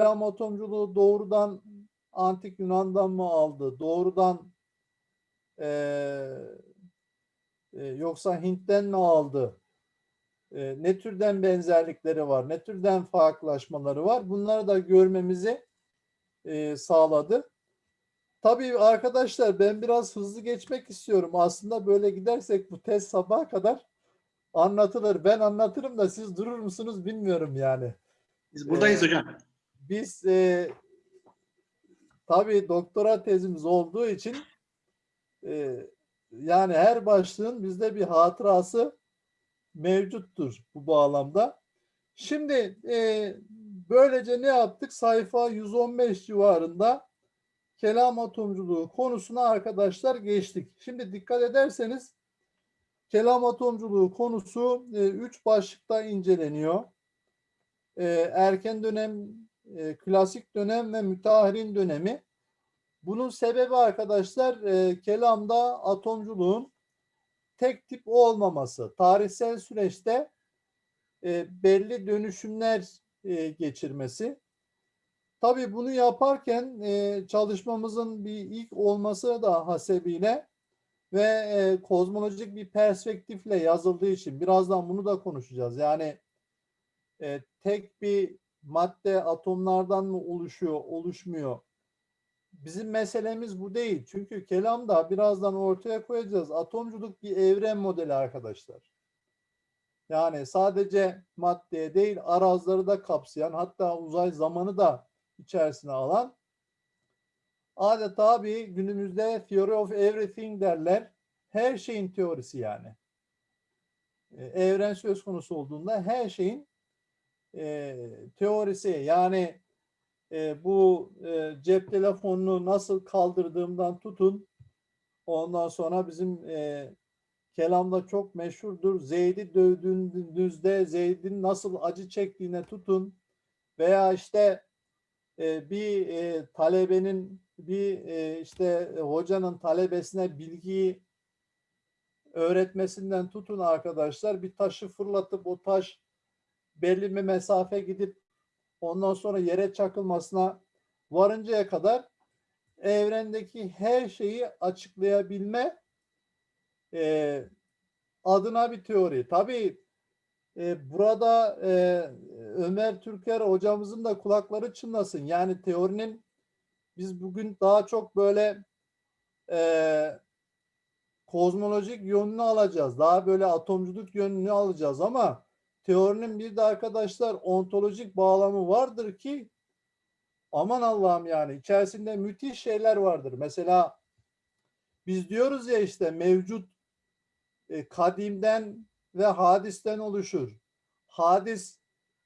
kelam atomculuğu doğrudan antik Yunan'dan mı aldı? Doğrudan eee, e, yoksa Hint'ten mi aldı? E, ne türden benzerlikleri var? Ne türden farklılaşmaları var? Bunları da görmemizi e, sağladı. Tabii arkadaşlar ben biraz hızlı geçmek istiyorum. Aslında böyle gidersek bu test sabaha kadar anlatılır. Ben anlatırım da siz durur musunuz bilmiyorum yani. Biz buradayız Ee, hocam. Biz e, tabii doktora tezimiz olduğu için e, yani her başlığın bizde bir hatırası mevcuttur bu bağlamda. Şimdi e, böylece ne yaptık? Sayfa 115 civarında kelam atomculuğu konusuna arkadaşlar geçtik. Şimdi dikkat ederseniz kelam atomculuğu konusu e, üç başlıkta inceleniyor. E, erken dönem, e, klasik dönem ve müteahhirin dönemi. Bunun sebebi arkadaşlar e, kelamda atomculuğun tek tip olmaması. Tarihsel süreçte e, belli dönüşümler e, geçirmesi. Tabii bunu yaparken e, çalışmamızın bir ilk olması da hasebiyle ve e, kozmolojik bir perspektifle yazıldığı için birazdan bunu da konuşacağız. Yani e, tek bir madde atomlardan mı oluşuyor, oluşmuyor? Bizim meselemiz bu değil. Çünkü kelamda birazdan ortaya koyacağız. Atomculuk bir evren modeli arkadaşlar. Yani sadece maddeye değil arazları da kapsayan hatta uzay zamanı da içerisine alan adeta bir günümüzde theory of everything derler. Her şeyin teorisi yani. E, Evren söz konusu olduğunda her şeyin e, teorisi yani e, bu e, cep telefonunu nasıl kaldırdığımdan tutun ondan sonra bizim e, kelamda çok meşhurdur. Zeyd'i dövdüğünüzde Zeyd'in nasıl acı çektiğine tutun veya işte e, bir e, talebenin bir e, işte hocanın talebesine bilgiyi öğretmesinden tutun arkadaşlar bir taşı fırlatıp o taş belli bir mesafe gidip ondan sonra yere çakılmasına varıncaya kadar evrendeki her şeyi açıklayabilme e, adına bir teori. Tabii e, burada e, Ömer Türker hocamızın da kulakları çınlasın. Yani teorinin biz bugün daha çok böyle e, kozmolojik yönünü alacağız. Daha böyle atomculuk yönünü alacağız ama teorinin bir de arkadaşlar ontolojik bağlamı vardır ki aman Allah'ım yani içerisinde müthiş şeyler vardır. Mesela biz diyoruz ya işte mevcut e, kadimden ve hadisten oluşur. Hadis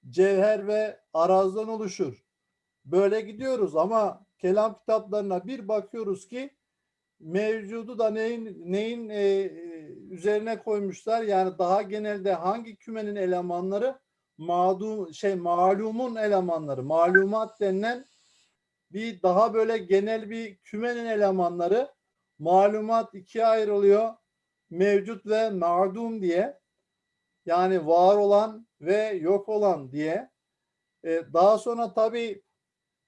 cevher ve arazdan oluşur. Böyle gidiyoruz ama kelam kitaplarına bir bakıyoruz ki mevcudu da neyin neyin e, e, üzerine koymuşlar. Yani daha genelde hangi kümenin elemanları mağdum şey malumun elemanları, malumat denilen bir daha böyle genel bir kümenin elemanları malumat ikiye ayrılıyor. Mevcut ve ma'dum diye. Yani var olan ve yok olan diye. Ee, daha sonra tabii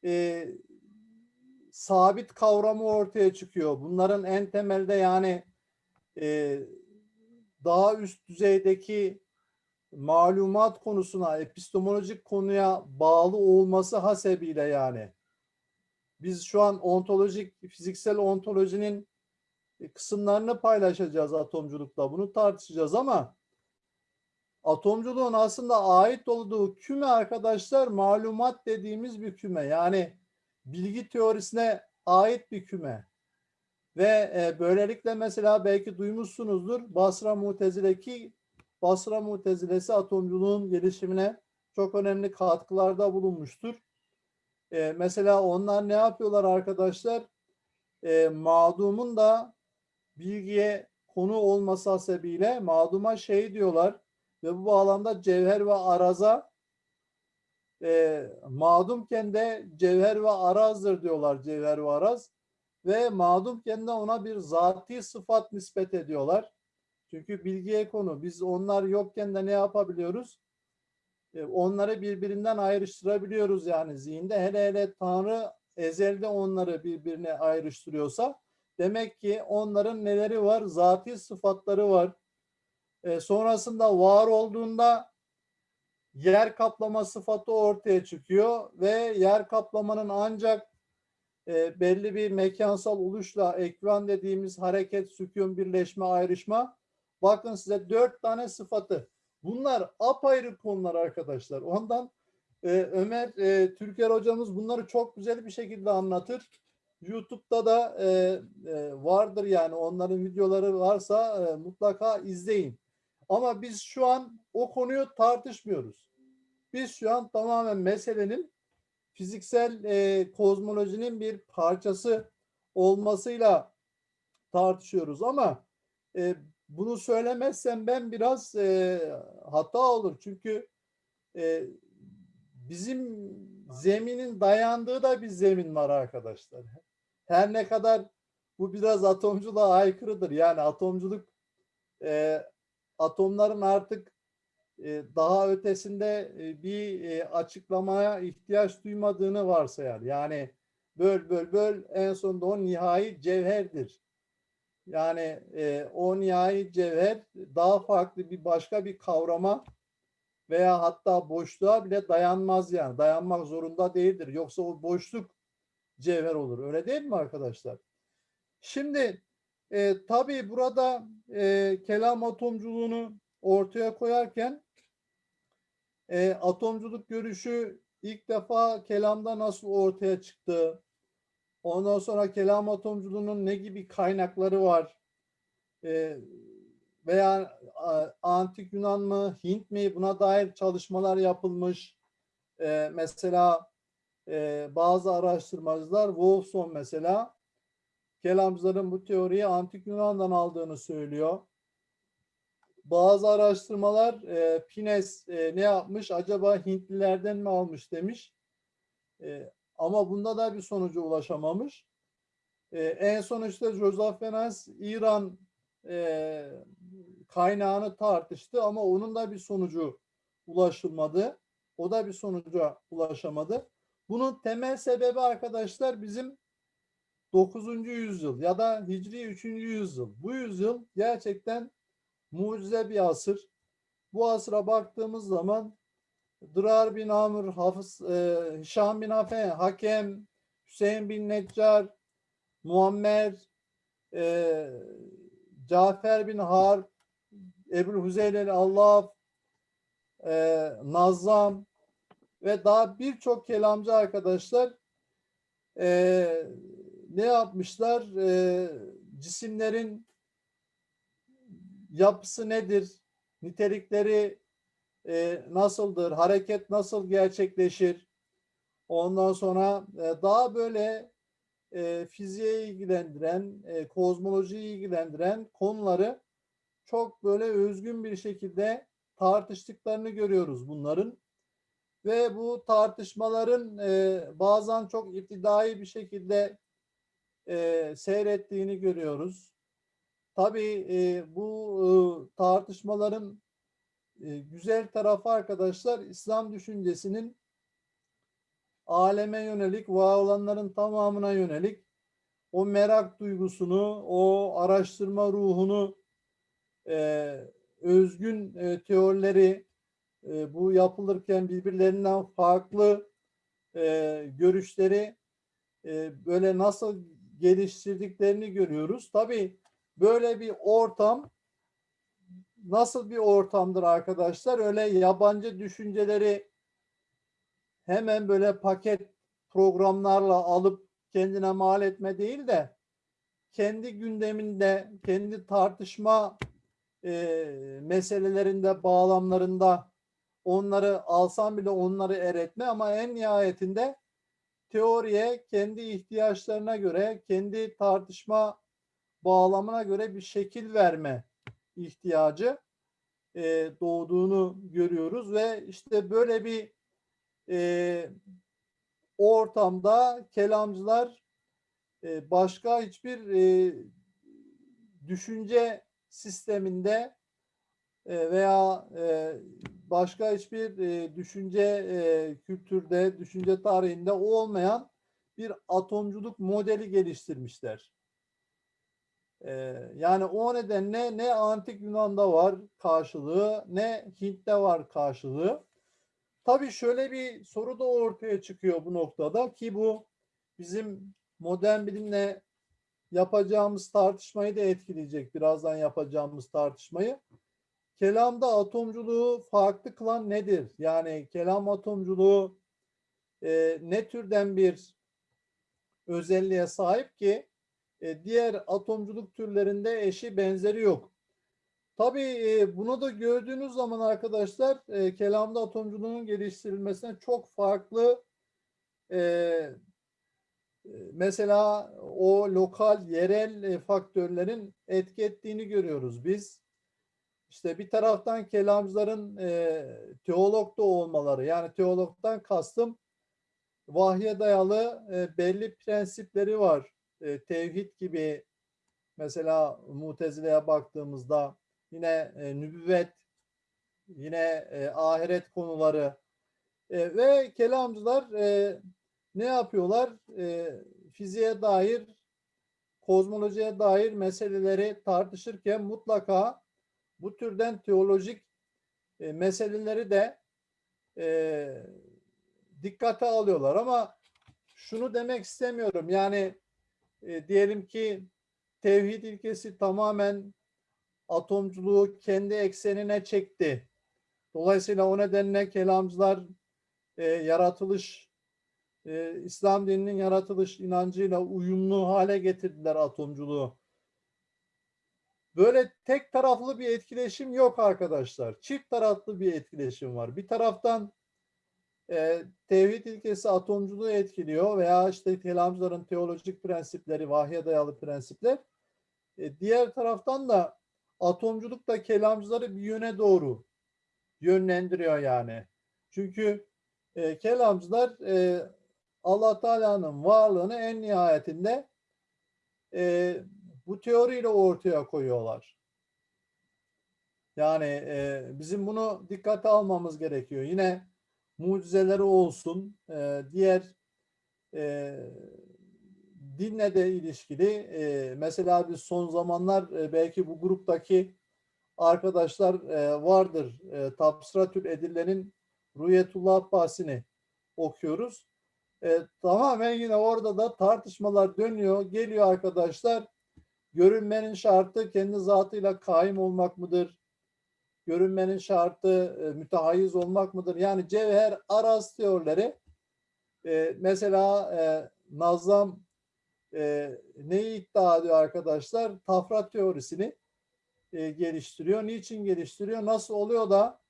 e, sabit kavramı ortaya çıkıyor. Bunların en temelde yani e, daha üst düzeydeki malumat konusuna, epistemolojik konuya bağlı olması hasebiyle yani. Biz şu an ontolojik, fiziksel ontolojinin kısımlarını paylaşacağız atomculukla. Bunu tartışacağız ama atomculuğun aslında ait olduğu küme arkadaşlar malumat dediğimiz bir küme. Yani bilgi teorisine ait bir küme. Ve e, böylelikle mesela belki duymuşsunuzdur Basra Mutezile ki Basra Mutezilesi atomculuğun gelişimine çok önemli katkılarda bulunmuştur. E, mesela onlar ne yapıyorlar arkadaşlar? E, mağdumun da bilgiye konu olması hasebiyle mağduma şey diyorlar ve bu bağlamda cevher ve araza e, mağdumken de cevher ve arazdır diyorlar cevher ve araz ve mağdumken de ona bir zati sıfat nispet ediyorlar. Çünkü bilgiye konu. Biz onlar yokken de ne yapabiliyoruz? e, onları birbirinden ayrıştırabiliyoruz yani zihinde. Hele hele Tanrı ezelde onları birbirine ayrıştırıyorsa demek ki onların neleri var? Zati sıfatları var. E, sonrasında var olduğunda yer kaplama sıfatı ortaya çıkıyor ve yer kaplamanın ancak e, belli bir mekansal oluşla ekran dediğimiz hareket, sükun, birleşme, ayrışma. Bakın size dört tane sıfatı. Bunlar apayrı konular arkadaşlar. Ondan e, Ömer e, Türker hocamız bunları çok güzel bir şekilde anlatır. YouTube'da da e, e, vardır yani onların videoları varsa e, mutlaka izleyin. Ama biz şu an o konuyu tartışmıyoruz. Biz şu an tamamen meselenin fiziksel e, kozmolojinin bir parçası olmasıyla tartışıyoruz ama e, bunu söylemezsem ben biraz e, hata olur. Çünkü e, bizim zeminin dayandığı da bir zemin var arkadaşlar. Her ne kadar bu biraz atomculuğa aykırıdır. Yani atomculuk e, atomların artık e, daha ötesinde e, bir e, açıklamaya ihtiyaç duymadığını varsayar. Yani böl böl böl en sonunda o nihai cevherdir. Yani o nihai cevher daha farklı bir başka bir kavrama veya hatta boşluğa bile dayanmaz yani. Dayanmak zorunda değildir. Yoksa o boşluk cevher olur. Öyle değil mi arkadaşlar? Şimdi e, tabii burada e, kelam atomculuğunu ortaya koyarken e, atomculuk görüşü ilk defa kelamda nasıl ortaya çıktı? Ondan sonra kelam atomculuğunun ne gibi kaynakları var? E, veya a, antik Yunan mı, Hint mi buna dair çalışmalar yapılmış. E, mesela e, bazı araştırmacılar Wolfson mesela kelamcıların bu teoriyi antik Yunan'dan aldığını söylüyor bazı araştırmalar e, Pines e, ne yapmış acaba Hintlilerden mi almış demiş. E, ama bunda da bir sonuca ulaşamamış. E, en son işte Joseph Fenas İran e, kaynağını tartıştı ama onun da bir sonucu ulaşılmadı. O da bir sonuca ulaşamadı. Bunun temel sebebi arkadaşlar bizim 9. yüzyıl ya da Hicri 3. yüzyıl. Bu yüzyıl gerçekten mucize bir asır. Bu asıra baktığımız zaman Dırar bin Amr, Hafız, e, Hişam bin Afe, Hakem, Hüseyin bin Neccar, Muammer, e, Cafer bin Harp, Ebul Hüzeylel Allah, e, Nazam ve daha birçok kelamcı arkadaşlar e, ne yapmışlar? E, cisimlerin yapısı nedir? Nitelikleri e, nasıldır? Hareket nasıl gerçekleşir? Ondan sonra e, daha böyle e, fiziğe ilgilendiren, e, kozmolojiyi ilgilendiren konuları çok böyle özgün bir şekilde tartıştıklarını görüyoruz bunların. Ve bu tartışmaların e, bazen çok iptidai bir şekilde e, seyrettiğini görüyoruz. Tabii e, bu e, tartışmaların e, güzel tarafı arkadaşlar İslam düşüncesinin aleme yönelik, var olanların tamamına yönelik o merak duygusunu, o araştırma ruhunu, e, özgün e, teorileri e, bu yapılırken birbirlerinden farklı e, görüşleri e, böyle nasıl geliştirdiklerini görüyoruz. Tabii böyle bir ortam nasıl bir ortamdır arkadaşlar? Öyle yabancı düşünceleri hemen böyle paket programlarla alıp kendine mal etme değil de kendi gündeminde, kendi tartışma e, meselelerinde, bağlamlarında onları alsam bile onları eretme ama en nihayetinde teoriye kendi ihtiyaçlarına göre, kendi tartışma bağlamına göre bir şekil verme ihtiyacı e, doğduğunu görüyoruz ve işte böyle bir e, ortamda kelamcılar e, başka hiçbir e, düşünce sisteminde e, veya e, başka hiçbir e, düşünce e, kültürde, düşünce tarihinde olmayan bir atomculuk modeli geliştirmişler. E, yani o nedenle ne antik Yunan'da var karşılığı, ne Hint'te var karşılığı. Tabii şöyle bir soru da ortaya çıkıyor bu noktada ki bu bizim modern bilimle yapacağımız tartışmayı da etkileyecek. Birazdan yapacağımız tartışmayı. Kelamda atomculuğu farklı kılan nedir? Yani kelam atomculuğu e, ne türden bir özelliğe sahip ki e, diğer atomculuk türlerinde eşi benzeri yok. Tabii e, bunu da gördüğünüz zaman arkadaşlar e, kelamda atomculuğun geliştirilmesine çok farklı e, e mesela o lokal, yerel e, faktörlerin etki ettiğini görüyoruz biz. İşte bir taraftan kelamcıların e, teolog da olmaları yani teologdan kastım vahye dayalı e, belli prensipleri var. E, tevhid gibi mesela Mutezile'ye baktığımızda yine e, nübüvvet, yine e, ahiret konuları e, ve kelamcılar e, ne yapıyorlar? E, fiziğe dair, kozmolojiye dair meseleleri tartışırken mutlaka bu türden teolojik e, meseleleri de e, dikkate alıyorlar ama şunu demek istemiyorum yani e, diyelim ki tevhid ilkesi tamamen atomculuğu kendi eksenine çekti. Dolayısıyla o nedenle kelamcılar e, yaratılış e, İslam dininin yaratılış inancıyla uyumlu hale getirdiler atomculuğu. Böyle tek taraflı bir etkileşim yok arkadaşlar. Çift taraflı bir etkileşim var. Bir taraftan e, tevhid ilkesi atomculuğu etkiliyor veya işte kelamcıların teolojik prensipleri, vahye dayalı prensipler. E, diğer taraftan da atomculuk da kelamcıları bir yöne doğru yönlendiriyor yani. Çünkü e, kelamcılar e, Allah Teala'nın varlığını en nihayetinde e, bu teoriyle ortaya koyuyorlar. Yani e, bizim bunu dikkate almamız gerekiyor. Yine mucizeleri olsun, e, diğer e, dinle de ilişkili e, mesela biz son zamanlar e, belki bu gruptaki arkadaşlar e, vardır. E, Tabsratül Edille'nin Rüyetullah Abbasi'ni okuyoruz. E, tamamen yine orada da tartışmalar dönüyor. Geliyor arkadaşlar. Görünmenin şartı kendi zatıyla kaim olmak mıdır? Görünmenin şartı e, mütehayiz olmak mıdır? Yani cevher araz teorileri e, mesela e, Nazam e, neyi iddia ediyor arkadaşlar? Tafrat teorisini e, geliştiriyor. Niçin geliştiriyor? Nasıl oluyor da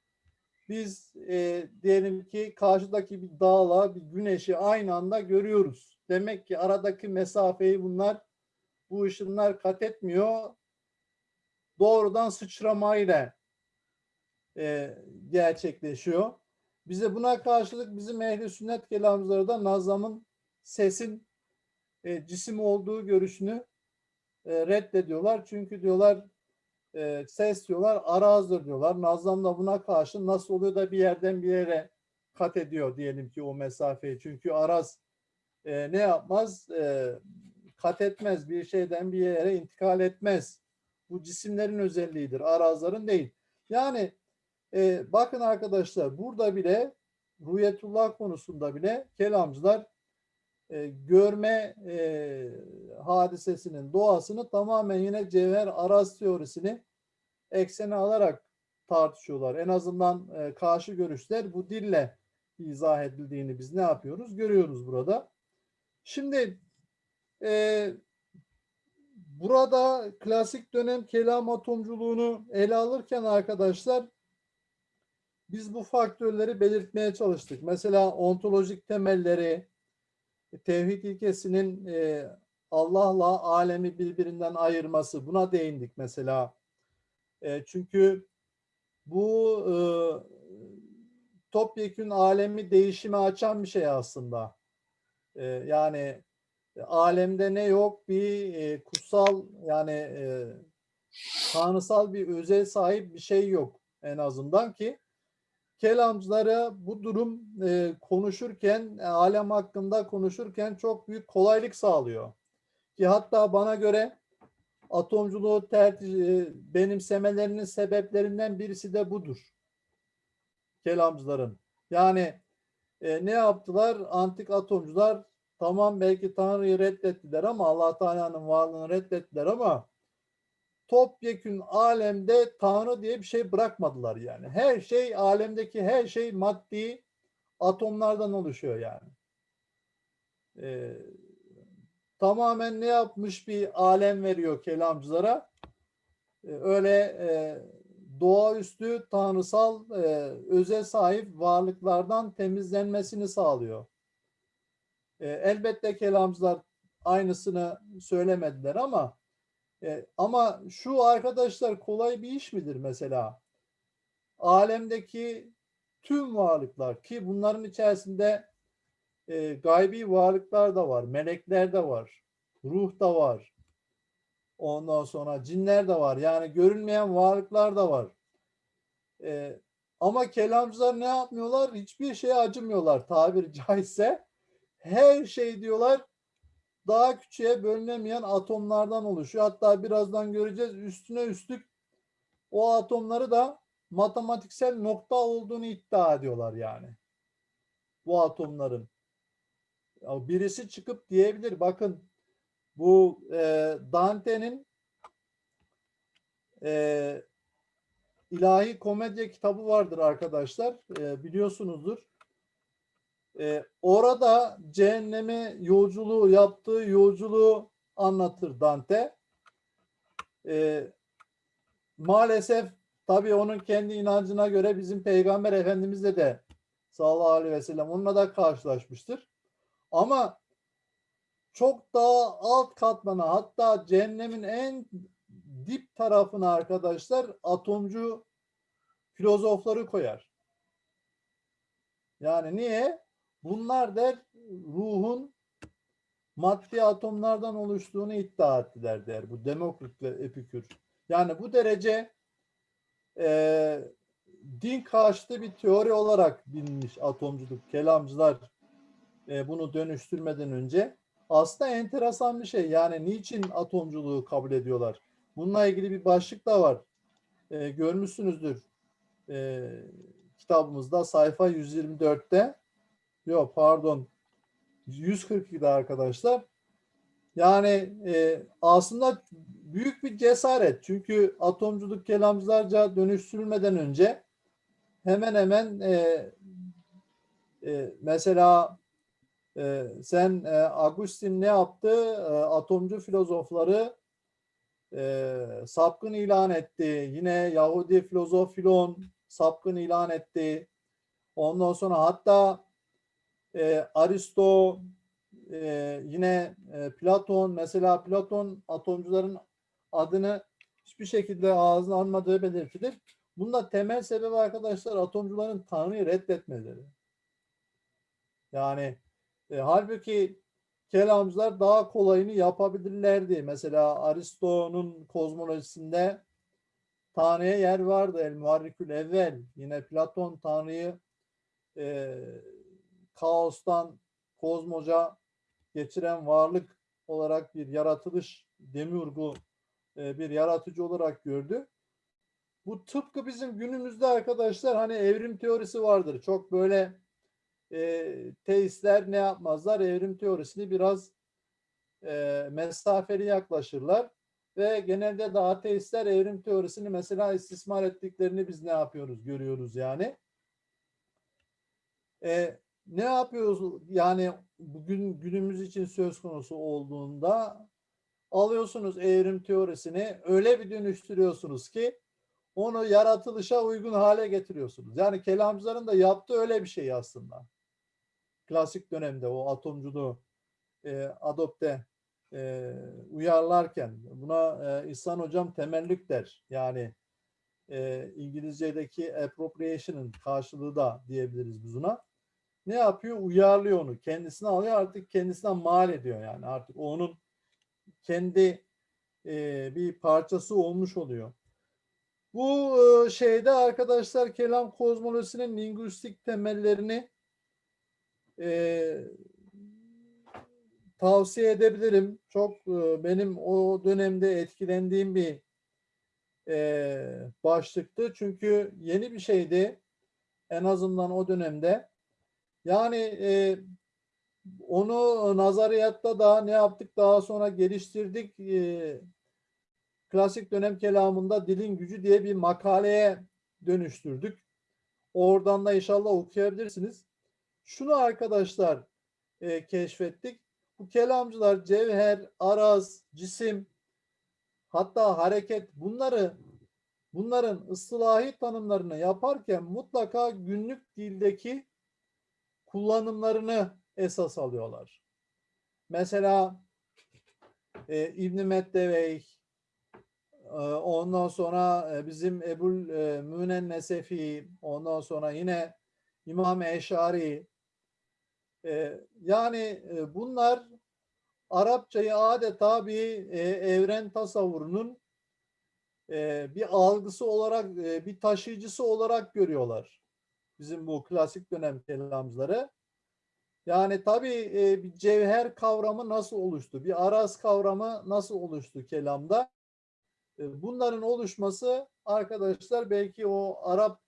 biz e, diyelim ki karşıdaki bir dağla bir güneşi aynı anda görüyoruz. Demek ki aradaki mesafeyi bunlar bu ışınlar kat etmiyor. Doğrudan sıçramayla e, gerçekleşiyor. Bize buna karşılık bizim ehli sünnet kelamcıları da Nazam'ın sesin e, cisim olduğu görüşünü e, reddediyorlar. Çünkü diyorlar e, ses diyorlar arazdır diyorlar. Nazam da buna karşı nasıl oluyor da bir yerden bir yere kat ediyor diyelim ki o mesafeyi. Çünkü araz e, ne yapmaz? E, kat etmez. Bir şeyden bir yere intikal etmez. Bu cisimlerin özelliğidir. Arazların değil. Yani e, bakın arkadaşlar burada bile Rüyetullah konusunda bile kelamcılar e, görme e, hadisesinin doğasını tamamen yine cevher araz teorisini eksene alarak tartışıyorlar. En azından e, karşı görüşler bu dille izah edildiğini biz ne yapıyoruz? Görüyoruz burada. Şimdi e, burada klasik dönem kelam atomculuğunu ele alırken arkadaşlar biz bu faktörleri belirtmeye çalıştık. Mesela ontolojik temelleri, tevhid ilkesinin e, Allah'la alemi birbirinden ayırması buna değindik mesela. E, çünkü bu e, topyekün alemi değişime açan bir şey aslında. E, yani alemde ne yok bir e, kutsal yani e, tanrısal bir özel sahip bir şey yok en azından ki kelamcılara bu durum e, konuşurken, e, alem hakkında konuşurken çok büyük kolaylık sağlıyor. Ki hatta bana göre atomculuğu tercih, e, benimsemelerinin sebeplerinden birisi de budur. Kelamcıların. Yani e, ne yaptılar? Antik atomcular tamam belki Tanrı'yı reddettiler ama Allah Teala'nın varlığını reddettiler ama topyekün alemde Tanrı diye bir şey bırakmadılar yani. Her şey alemdeki her şey maddi atomlardan oluşuyor yani. Ee, tamamen ne yapmış bir alem veriyor kelamcılara. Ee, öyle e, doğaüstü tanrısal e, öze sahip varlıklardan temizlenmesini sağlıyor. E, elbette kelamcılar aynısını söylemediler ama e, ama şu arkadaşlar kolay bir iş midir mesela? Alemdeki tüm varlıklar ki bunların içerisinde e, gaybi varlıklar da var, melekler de var, ruh da var. Ondan sonra cinler de var. Yani görünmeyen varlıklar da var. E, ama kelamcılar ne yapmıyorlar? Hiçbir şeye acımıyorlar tabiri caizse. Her şey diyorlar daha küçüğe bölünemeyen atomlardan oluşuyor. Hatta birazdan göreceğiz üstüne üstlük o atomları da matematiksel nokta olduğunu iddia ediyorlar yani. Bu atomların. Birisi çıkıp diyebilir bakın bu e, Dante'nin e, İlahi Komedya kitabı vardır arkadaşlar. E, biliyorsunuzdur. E, orada cehenneme yolculuğu yaptığı yolculuğu anlatır Dante. E, maalesef tabii onun kendi inancına göre bizim Peygamber Efendimizle de sallallahu aleyhi ve sellem onunla da karşılaşmıştır. Ama çok daha alt katmana hatta cehennemin en dip tarafına arkadaşlar atomcu filozofları koyar. Yani niye? Bunlar der ruhun maddi atomlardan oluştuğunu iddia ettiler der bu Demokrit ve Epikür. Yani bu derece e, din karşıtı bir teori olarak bilinmiş atomculuk, kelamcılar e, bunu dönüştürmeden önce. Aslında enteresan bir şey. Yani niçin atomculuğu kabul ediyorlar? Bununla ilgili bir başlık da var. E, görmüşsünüzdür e, kitabımızda sayfa 124'te Yok pardon. 142'de arkadaşlar. Yani e, aslında büyük bir cesaret. Çünkü atomculuk kelamcılarca dönüştürülmeden önce hemen hemen e, e, mesela e, sen e, Agustin ne yaptı? E, atomcu filozofları e, sapkın ilan etti. Yine Yahudi filozof Filon sapkın ilan etti. Ondan sonra hatta e, Aristo, e, yine e, Platon, mesela Platon atomcuların adını hiçbir şekilde ağzına almadığı belirtilir. Bunda temel sebebi arkadaşlar atomcuların Tanrı'yı reddetmeleri. Yani e, halbuki kelamcılar daha kolayını yapabilirlerdi. Mesela Aristo'nun kozmolojisinde Tanrı'ya yer vardı. El Muharrikül Evvel. Yine Platon Tanrı'yı e, kaostan kozmoca geçiren varlık olarak bir yaratılış demiurgu e, bir yaratıcı olarak gördü. Bu tıpkı bizim günümüzde arkadaşlar hani evrim teorisi vardır. Çok böyle e, teistler ne yapmazlar? Evrim teorisini biraz e, mesafeli yaklaşırlar. Ve genelde de ateistler evrim teorisini mesela istismar ettiklerini biz ne yapıyoruz? Görüyoruz yani. E, ne yapıyoruz? Yani bugün günümüz için söz konusu olduğunda alıyorsunuz evrim teorisini öyle bir dönüştürüyorsunuz ki onu yaratılışa uygun hale getiriyorsunuz. Yani kelamcıların da yaptığı öyle bir şey aslında. Klasik dönemde o atomculuğu e, adopte e, uyarlarken buna e, İhsan Hocam temellük der. Yani e, İngilizce'deki appropriation'ın karşılığı da diyebiliriz biz buna ne yapıyor? Uyarlıyor onu. Kendisine alıyor artık kendisine mal ediyor yani. Artık onun kendi e, bir parçası olmuş oluyor. Bu e, şeyde arkadaşlar kelam kozmolojisinin lingüistik temellerini e, tavsiye edebilirim. Çok e, benim o dönemde etkilendiğim bir e, başlıktı. Çünkü yeni bir şeydi. En azından o dönemde. Yani e, onu nazariyatta da ne yaptık daha sonra geliştirdik. E, klasik dönem kelamında dilin gücü diye bir makaleye dönüştürdük. Oradan da inşallah okuyabilirsiniz. Şunu arkadaşlar e, keşfettik. Bu kelamcılar cevher, araz, cisim, hatta hareket bunları bunların ıslahi tanımlarını yaparken mutlaka günlük dildeki kullanımlarını esas alıyorlar. Mesela e, İbn-i Meddevey, e, ondan sonra e, bizim Ebul e, Münen Nesefi, ondan sonra yine İmam Eşari, e, yani e, bunlar Arapçayı adeta bir e, evren tasavvurunun e, bir algısı olarak, e, bir taşıyıcısı olarak görüyorlar. Bizim bu klasik dönem kelamcıları. Yani tabii e, bir cevher kavramı nasıl oluştu? Bir araz kavramı nasıl oluştu kelamda? E, bunların oluşması arkadaşlar belki o Arap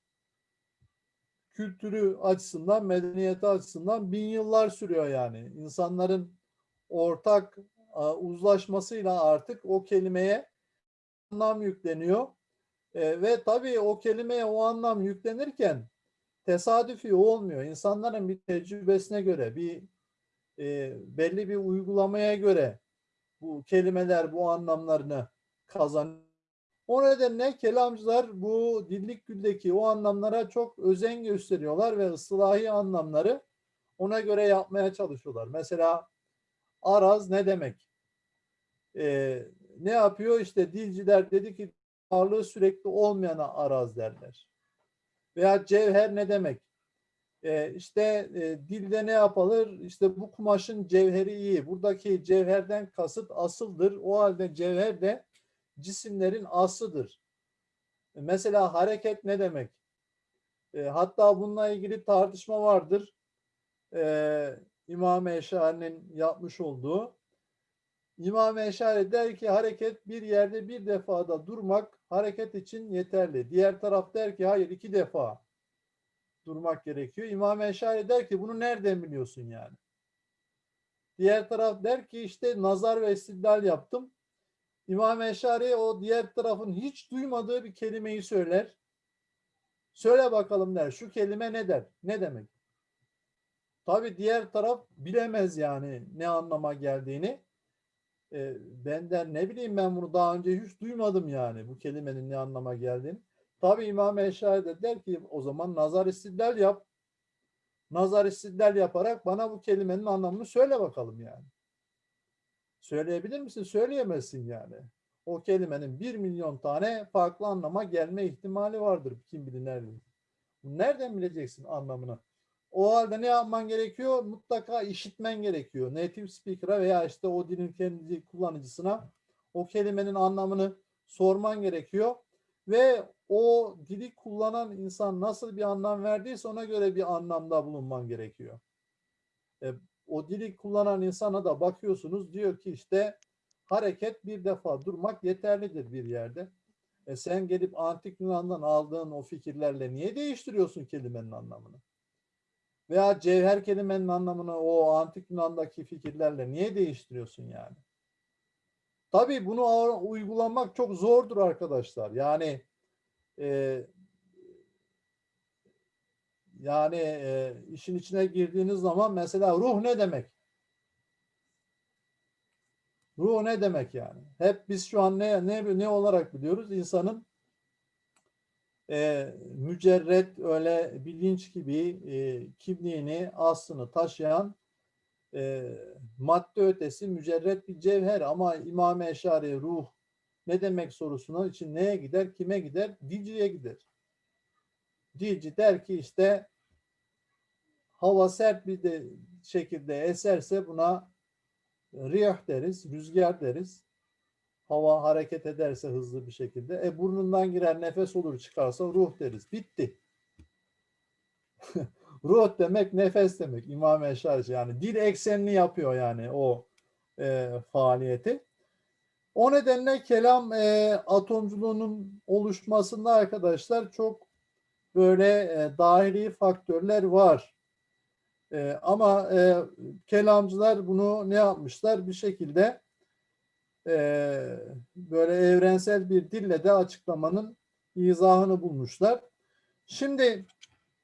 kültürü açısından, medeniyeti açısından bin yıllar sürüyor yani. İnsanların ortak uzlaşmasıyla artık o kelimeye anlam yükleniyor. E, ve tabii o kelimeye o anlam yüklenirken tesadüfi olmuyor. İnsanların bir tecrübesine göre, bir e, belli bir uygulamaya göre bu kelimeler bu anlamlarını kazanıyor. O nedenle kelamcılar bu dillik güldeki o anlamlara çok özen gösteriyorlar ve ıslahi anlamları ona göre yapmaya çalışıyorlar. Mesela araz ne demek? Ee, ne yapıyor? İşte dilciler dedi ki ağırlığı sürekli olmayana araz derler. Veya cevher ne demek? Ee, işte e, dilde ne yapılır? İşte bu kumaşın cevheri iyi. Buradaki cevherden kasıt asıldır. O halde cevher de cisimlerin aslıdır. Mesela hareket ne demek? E, hatta bununla ilgili tartışma vardır. E, İmam Eşari'nin yapmış olduğu. İmam Eşari der ki hareket bir yerde bir defada durmak hareket için yeterli. Diğer taraf der ki hayır iki defa durmak gerekiyor. İmam Eşari der ki bunu nereden biliyorsun yani? Diğer taraf der ki işte nazar ve istidlal yaptım. İmam Eşari o diğer tarafın hiç duymadığı bir kelimeyi söyler. Söyle bakalım der. Şu kelime ne der? Ne demek? Tabi diğer taraf bilemez yani ne anlama geldiğini. E, benden ne bileyim ben bunu daha önce hiç duymadım yani bu kelimenin ne anlama geldiğini. Tabi İmam Eşari de der ki o zaman nazar istidlal yap. Nazar istidlal yaparak bana bu kelimenin anlamını söyle bakalım yani. Söyleyebilir misin? Söyleyemezsin yani. O kelimenin bir milyon tane farklı anlama gelme ihtimali vardır. Kim bilir nerede. Nereden bileceksin anlamını? O halde ne yapman gerekiyor? Mutlaka işitmen gerekiyor. Native speaker'a veya işte o dilin kendi kullanıcısına o kelimenin anlamını sorman gerekiyor. Ve o dili kullanan insan nasıl bir anlam verdiyse ona göre bir anlamda bulunman gerekiyor. E, o dili kullanan insana da bakıyorsunuz diyor ki işte hareket bir defa durmak yeterlidir bir yerde. E sen gelip antik Yunan'dan aldığın o fikirlerle niye değiştiriyorsun kelimenin anlamını? Veya cevher kelimenin anlamını o antik Yunan'daki fikirlerle niye değiştiriyorsun yani? Tabii bunu uygulamak çok zordur arkadaşlar. Yani e, yani e, işin içine girdiğiniz zaman mesela ruh ne demek? Ruh ne demek yani? Hep biz şu an ne ne ne olarak biliyoruz? İnsanın e, mücerret öyle bilinç gibi e, kimliğini, aslını taşıyan e, madde ötesi mücerret bir cevher ama İmam Eşari ruh ne demek sorusuna için neye gider, kime gider? Diciye gider. Dilci der ki işte hava sert bir de şekilde eserse buna riyah deriz, rüzgar deriz. Hava hareket ederse hızlı bir şekilde. E burnundan girer nefes olur çıkarsa ruh deriz. Bitti. ruh demek nefes demek. İmam Eşari yani dil eksenli yapıyor yani o e, faaliyeti. O nedenle kelam e, atomculuğunun oluşmasında arkadaşlar çok böyle e, dahili faktörler var. E, ama e, kelamcılar bunu ne yapmışlar? Bir şekilde e, böyle evrensel bir dille de açıklamanın izahını bulmuşlar. Şimdi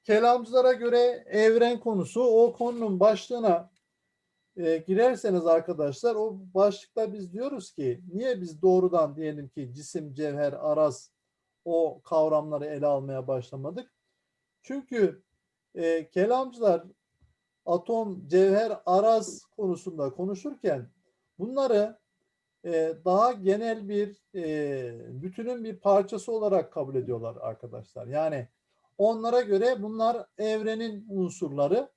kelamcılara göre evren konusu o konunun başlığına e, girerseniz arkadaşlar o başlıkta biz diyoruz ki niye biz doğrudan diyelim ki cisim, cevher, araz o kavramları ele almaya başlamadık? Çünkü e, kelamcılar atom, cevher, araz konusunda konuşurken bunları daha genel bir e, bütünün bir parçası olarak kabul ediyorlar arkadaşlar. Yani onlara göre bunlar evrenin unsurları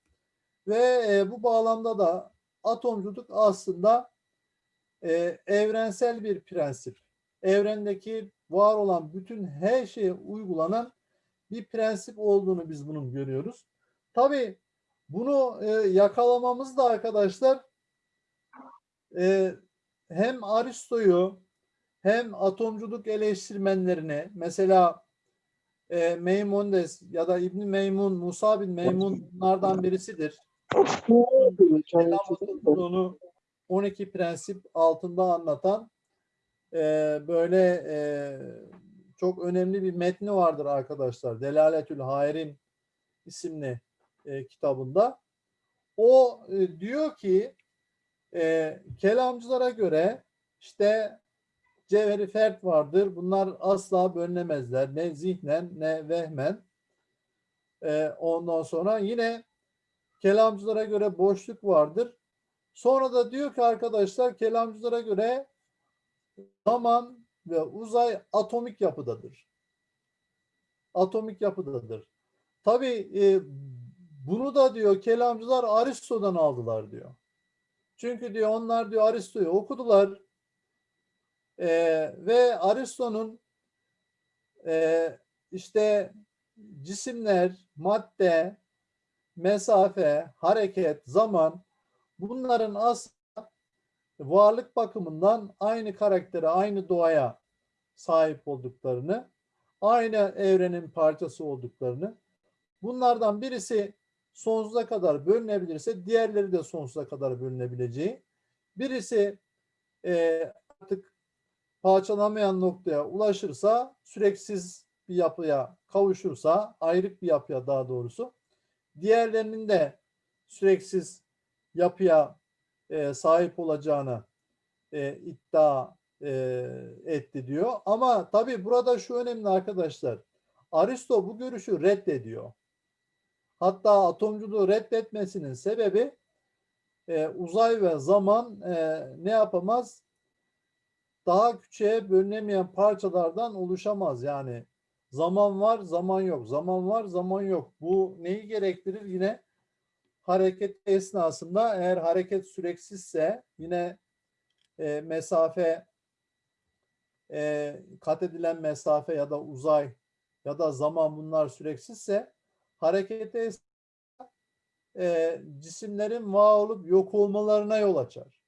ve e, bu bağlamda da atomculuk aslında e, evrensel bir prensip. Evrendeki var olan bütün her şeye uygulanan bir prensip olduğunu biz bunun görüyoruz. Tabii bunu e, yakalamamız da arkadaşlar e, hem Aristo'yu hem atomculuk eleştirmenlerini mesela e, Maimonides ya da İbn Meymun, Musa bin Meymun bunlardan birisidir. Atomculuğunu 12 prensip altında anlatan e, böyle e, çok önemli bir metni vardır arkadaşlar. Delaletül Hayrin isimli e, kitabında. O e, diyor ki e, kelamcılara göre işte cevheri fert vardır. Bunlar asla bölünemezler. Ne zihnen ne vehmen. E, ondan sonra yine kelamcılara göre boşluk vardır. Sonra da diyor ki arkadaşlar kelamcılara göre zaman ve uzay atomik yapıdadır. Atomik yapıdadır. Tabii e, bunu da diyor kelamcılar Aristo'dan aldılar diyor. Çünkü diyor onlar diyor Aristo'yu okudular. E, ve Aristo'nun e, işte cisimler, madde, mesafe, hareket, zaman bunların aslında varlık bakımından aynı karaktere, aynı doğaya sahip olduklarını, aynı evrenin parçası olduklarını, bunlardan birisi sonsuza kadar bölünebilirse diğerleri de sonsuza kadar bölünebileceği, birisi e, artık parçalanamayan noktaya ulaşırsa, süreksiz bir yapıya kavuşursa, ayrık bir yapıya daha doğrusu, diğerlerinin de süreksiz yapıya e, sahip olacağını e, iddia e, etti diyor. Ama tabii burada şu önemli arkadaşlar. Aristo bu görüşü reddediyor. Hatta atomculuğu reddetmesinin sebebi e, uzay ve zaman e, ne yapamaz? Daha küçüğe bölünemeyen parçalardan oluşamaz. Yani zaman var, zaman yok. Zaman var, zaman yok. Bu neyi gerektirir? Yine hareket esnasında eğer hareket süreksizse yine e, mesafe e, kat edilen mesafe ya da uzay ya da zaman bunlar süreksizse harekete e, cisimlerin var olup yok olmalarına yol açar.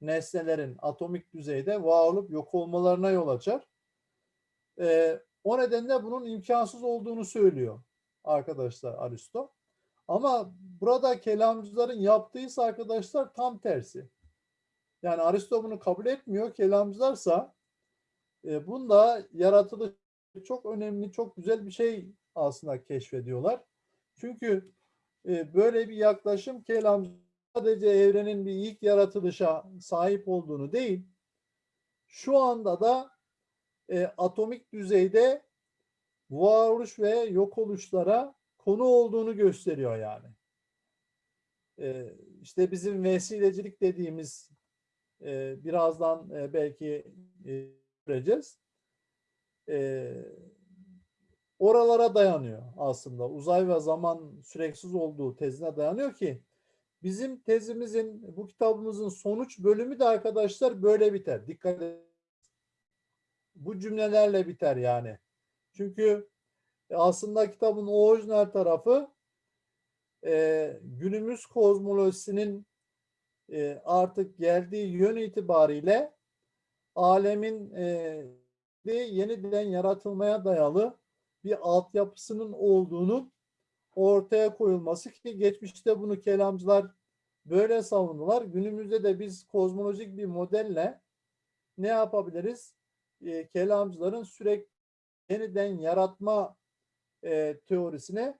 Nesnelerin atomik düzeyde var olup yok olmalarına yol açar. E, o nedenle bunun imkansız olduğunu söylüyor arkadaşlar Aristo. Ama burada kelamcıların yaptığıysa arkadaşlar tam tersi. Yani Aristo bunu kabul etmiyor. Kelamcılarsa e, bunda yaratılış çok önemli, çok güzel bir şey aslında keşfediyorlar. Çünkü e, böyle bir yaklaşım kelam sadece evrenin bir ilk yaratılışa sahip olduğunu değil, şu anda da e, atomik düzeyde varoluş ve yok oluşlara konu olduğunu gösteriyor yani. E, işte bizim vesilecilik dediğimiz e, birazdan e, belki e, göreceğiz. E, oralara dayanıyor aslında. Uzay ve zaman süreksiz olduğu tezine dayanıyor ki bizim tezimizin, bu kitabımızın sonuç bölümü de arkadaşlar böyle biter. Dikkat bu cümlelerle biter yani. Çünkü aslında kitabın orijinal tarafı e, günümüz kozmolojisinin e, artık geldiği yön itibariyle alemin e, yeniden yaratılmaya dayalı bir altyapısının olduğunu ortaya koyulması ki geçmişte bunu kelamcılar böyle savundular. Günümüzde de biz kozmolojik bir modelle ne yapabiliriz? E, kelamcıların sürekli yeniden yaratma e, teorisine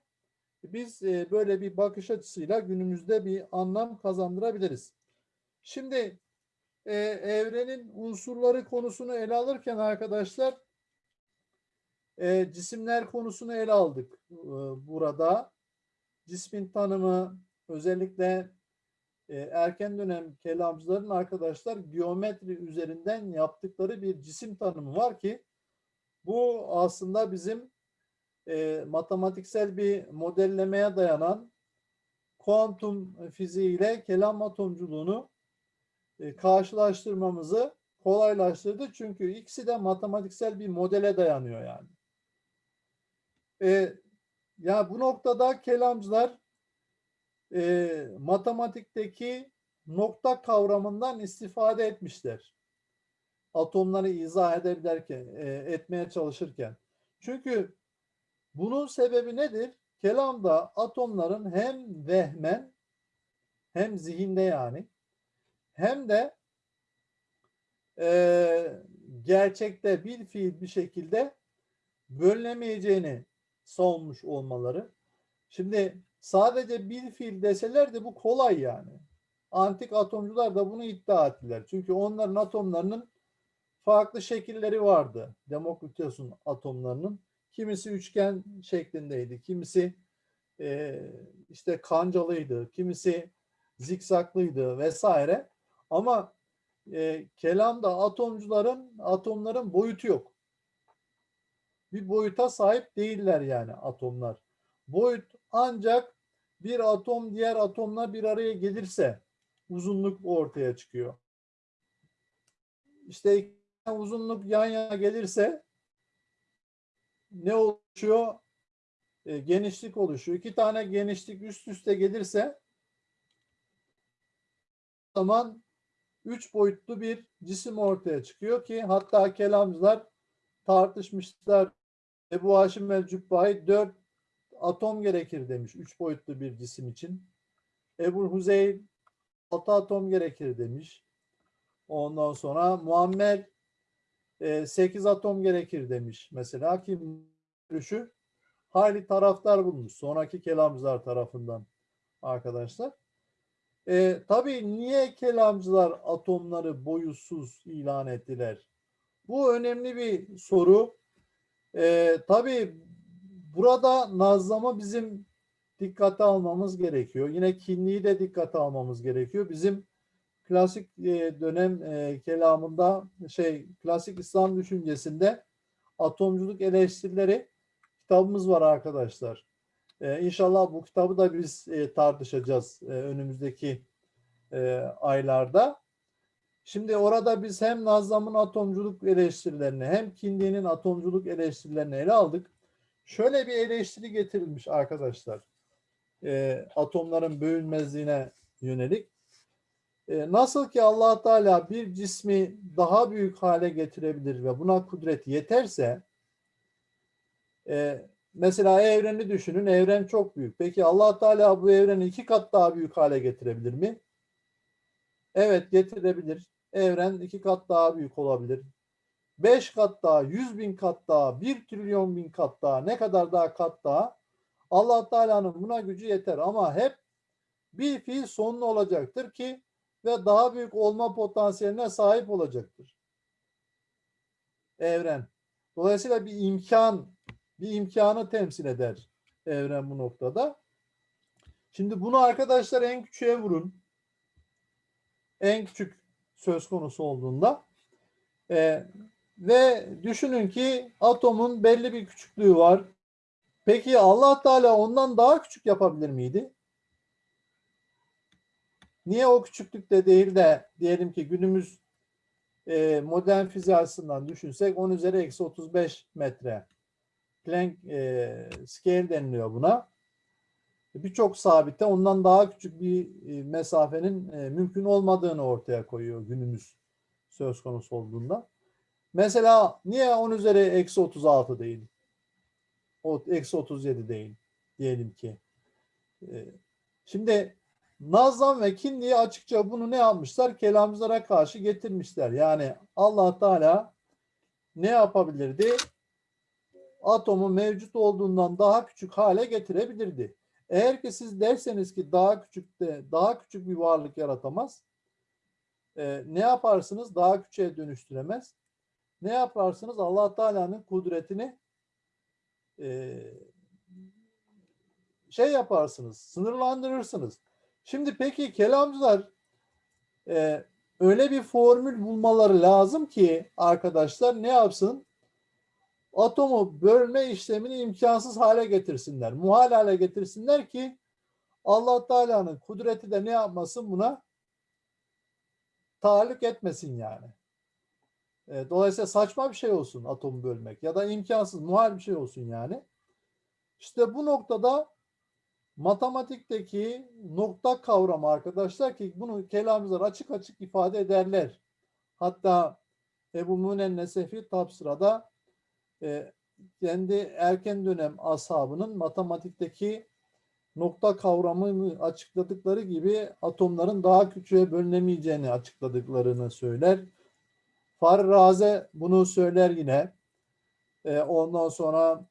biz e, böyle bir bakış açısıyla günümüzde bir anlam kazandırabiliriz. Şimdi e, evrenin unsurları konusunu ele alırken arkadaşlar e, cisimler konusunu ele aldık e, burada. Cismin tanımı özellikle e, erken dönem kelamcıların arkadaşlar geometri üzerinden yaptıkları bir cisim tanımı var ki bu aslında bizim e, matematiksel bir modellemeye dayanan kuantum fiziği ile kelam atomculuğunu e, karşılaştırmamızı kolaylaştırdı. Çünkü ikisi de matematiksel bir modele dayanıyor yani. E, ya bu noktada kelamcılar e, matematikteki nokta kavramından istifade etmişler. Atomları izah edebilirken, e, etmeye çalışırken. Çünkü bunun sebebi nedir? Kelamda atomların hem vehmen hem zihinde yani hem de e, gerçekte bir fiil bir şekilde bölünemeyeceğini savunmuş olmaları. Şimdi sadece bir fiil deseler de bu kolay yani. Antik atomcular da bunu iddia ettiler. Çünkü onların atomlarının farklı şekilleri vardı. Demokritos'un atomlarının. Kimisi üçgen şeklindeydi. Kimisi e, işte kancalıydı. Kimisi zikzaklıydı vesaire. Ama e, kelamda atomcuların atomların boyutu yok. Bir boyuta sahip değiller yani atomlar. Boyut ancak bir atom diğer atomla bir araya gelirse uzunluk ortaya çıkıyor. İşte uzunluk yan yana gelirse ne oluşuyor? E, genişlik oluşuyor. İki tane genişlik üst üste gelirse zaman üç boyutlu bir cisim ortaya çıkıyor ki hatta kelamcılar tartışmışlar. Ebu Haşim el Cübbahi dört atom gerekir demiş üç boyutlu bir cisim için. Ebu Huzeyl altı atom gerekir demiş. Ondan sonra Muammer e, 8 atom gerekir demiş. Mesela ki görüşü hali taraftar bulmuş. Sonraki kelamcılar tarafından arkadaşlar. E, tabii niye kelamcılar atomları boyutsuz ilan ettiler? Bu önemli bir soru. E, tabii burada nazlama bizim dikkate almamız gerekiyor. Yine kinliği de dikkate almamız gerekiyor. Bizim klasik e, dönem e, kelamında şey klasik İslam düşüncesinde atomculuk eleştirileri kitabımız var arkadaşlar. Ee, inşallah bu kitabı da biz e, tartışacağız e, önümüzdeki e, aylarda. Şimdi orada biz hem Nazlam'ın atomculuk eleştirilerini hem Kindi'nin atomculuk eleştirilerini ele aldık. Şöyle bir eleştiri getirilmiş arkadaşlar. E, atomların bölünmezliğine yönelik. E, nasıl ki allah Teala bir cismi daha büyük hale getirebilir ve buna kudret yeterse e, mesela evreni düşünün. Evren çok büyük. Peki allah Teala bu evreni iki kat daha büyük hale getirebilir mi? Evet getirebilir. Evren iki kat daha büyük olabilir. Beş kat daha, yüz bin kat daha, bir trilyon bin kat daha, ne kadar daha kat daha allah Teala'nın buna gücü yeter ama hep bir fiil sonlu olacaktır ki ve daha büyük olma potansiyeline sahip olacaktır. Evren. Dolayısıyla bir imkan, bir imkanı temsil eder evren bu noktada. Şimdi bunu arkadaşlar en küçüğe vurun. En küçük söz konusu olduğunda. Ee, ve düşünün ki atomun belli bir küçüklüğü var. Peki Allah Teala ondan daha küçük yapabilir miydi? Niye o küçüklükte değil de diyelim ki günümüz e, modern fiziği düşünsek 10 üzeri eksi 35 metre. Planck e, scale deniliyor buna. Birçok sabite ondan daha küçük bir e, mesafenin e, mümkün olmadığını ortaya koyuyor günümüz söz konusu olduğunda. Mesela niye 10 üzeri eksi 36 değil? Eksi 37 değil diyelim ki. E, şimdi Nazlan ve Kinli'yi açıkça bunu ne yapmışlar? Kelamcılara karşı getirmişler. Yani Allah Teala ne yapabilirdi? Atomu mevcut olduğundan daha küçük hale getirebilirdi. Eğer ki siz derseniz ki daha küçük de daha küçük bir varlık yaratamaz. E, ne yaparsınız? Daha küçüğe dönüştüremez. Ne yaparsınız? Allah Teala'nın kudretini e, şey yaparsınız, sınırlandırırsınız. Şimdi peki kelamcılar e, öyle bir formül bulmaları lazım ki arkadaşlar ne yapsın? Atomu bölme işlemini imkansız hale getirsinler. Muhal hale getirsinler ki Allah Teala'nın kudreti de ne yapmasın buna? Tahallük etmesin yani. E, dolayısıyla saçma bir şey olsun atomu bölmek ya da imkansız, muhal bir şey olsun yani. İşte bu noktada matematikteki nokta kavramı arkadaşlar ki bunu kelamcılar açık açık ifade ederler. Hatta Ebu Münen Nesefi Tapsıra'da e, kendi erken dönem ashabının matematikteki nokta kavramını açıkladıkları gibi atomların daha küçüğe bölünemeyeceğini açıkladıklarını söyler. Farraze bunu söyler yine. E, ondan sonra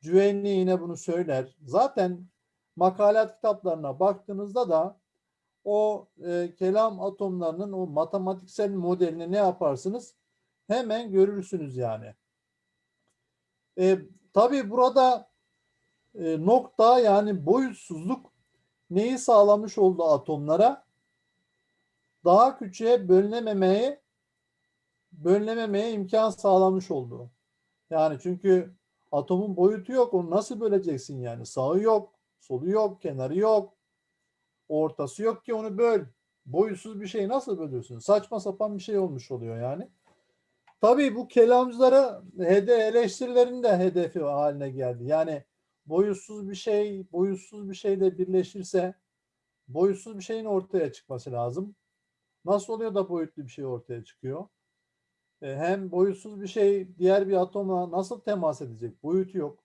Cüveyni yine bunu söyler. Zaten makalat kitaplarına baktığınızda da o e, kelam atomlarının o matematiksel modelini ne yaparsınız? Hemen görürsünüz yani. E, tabii burada e, nokta yani boyutsuzluk neyi sağlamış oldu atomlara? Daha küçüğe bölünememeye bölünememeye imkan sağlamış oldu. Yani çünkü atomun boyutu yok. Onu nasıl böleceksin yani? Sağı yok, solu yok, kenarı yok. Ortası yok ki onu böl. Boyutsuz bir şeyi nasıl bölüyorsun? Saçma sapan bir şey olmuş oluyor yani. Tabii bu kelamcılara hede eleştirilerin de hedefi haline geldi. Yani boyutsuz bir şey, boyutsuz bir şeyle birleşirse boyutsuz bir şeyin ortaya çıkması lazım. Nasıl oluyor da boyutlu bir şey ortaya çıkıyor? E, hem boyutsuz bir şey diğer bir atoma nasıl temas edecek? Boyutu yok.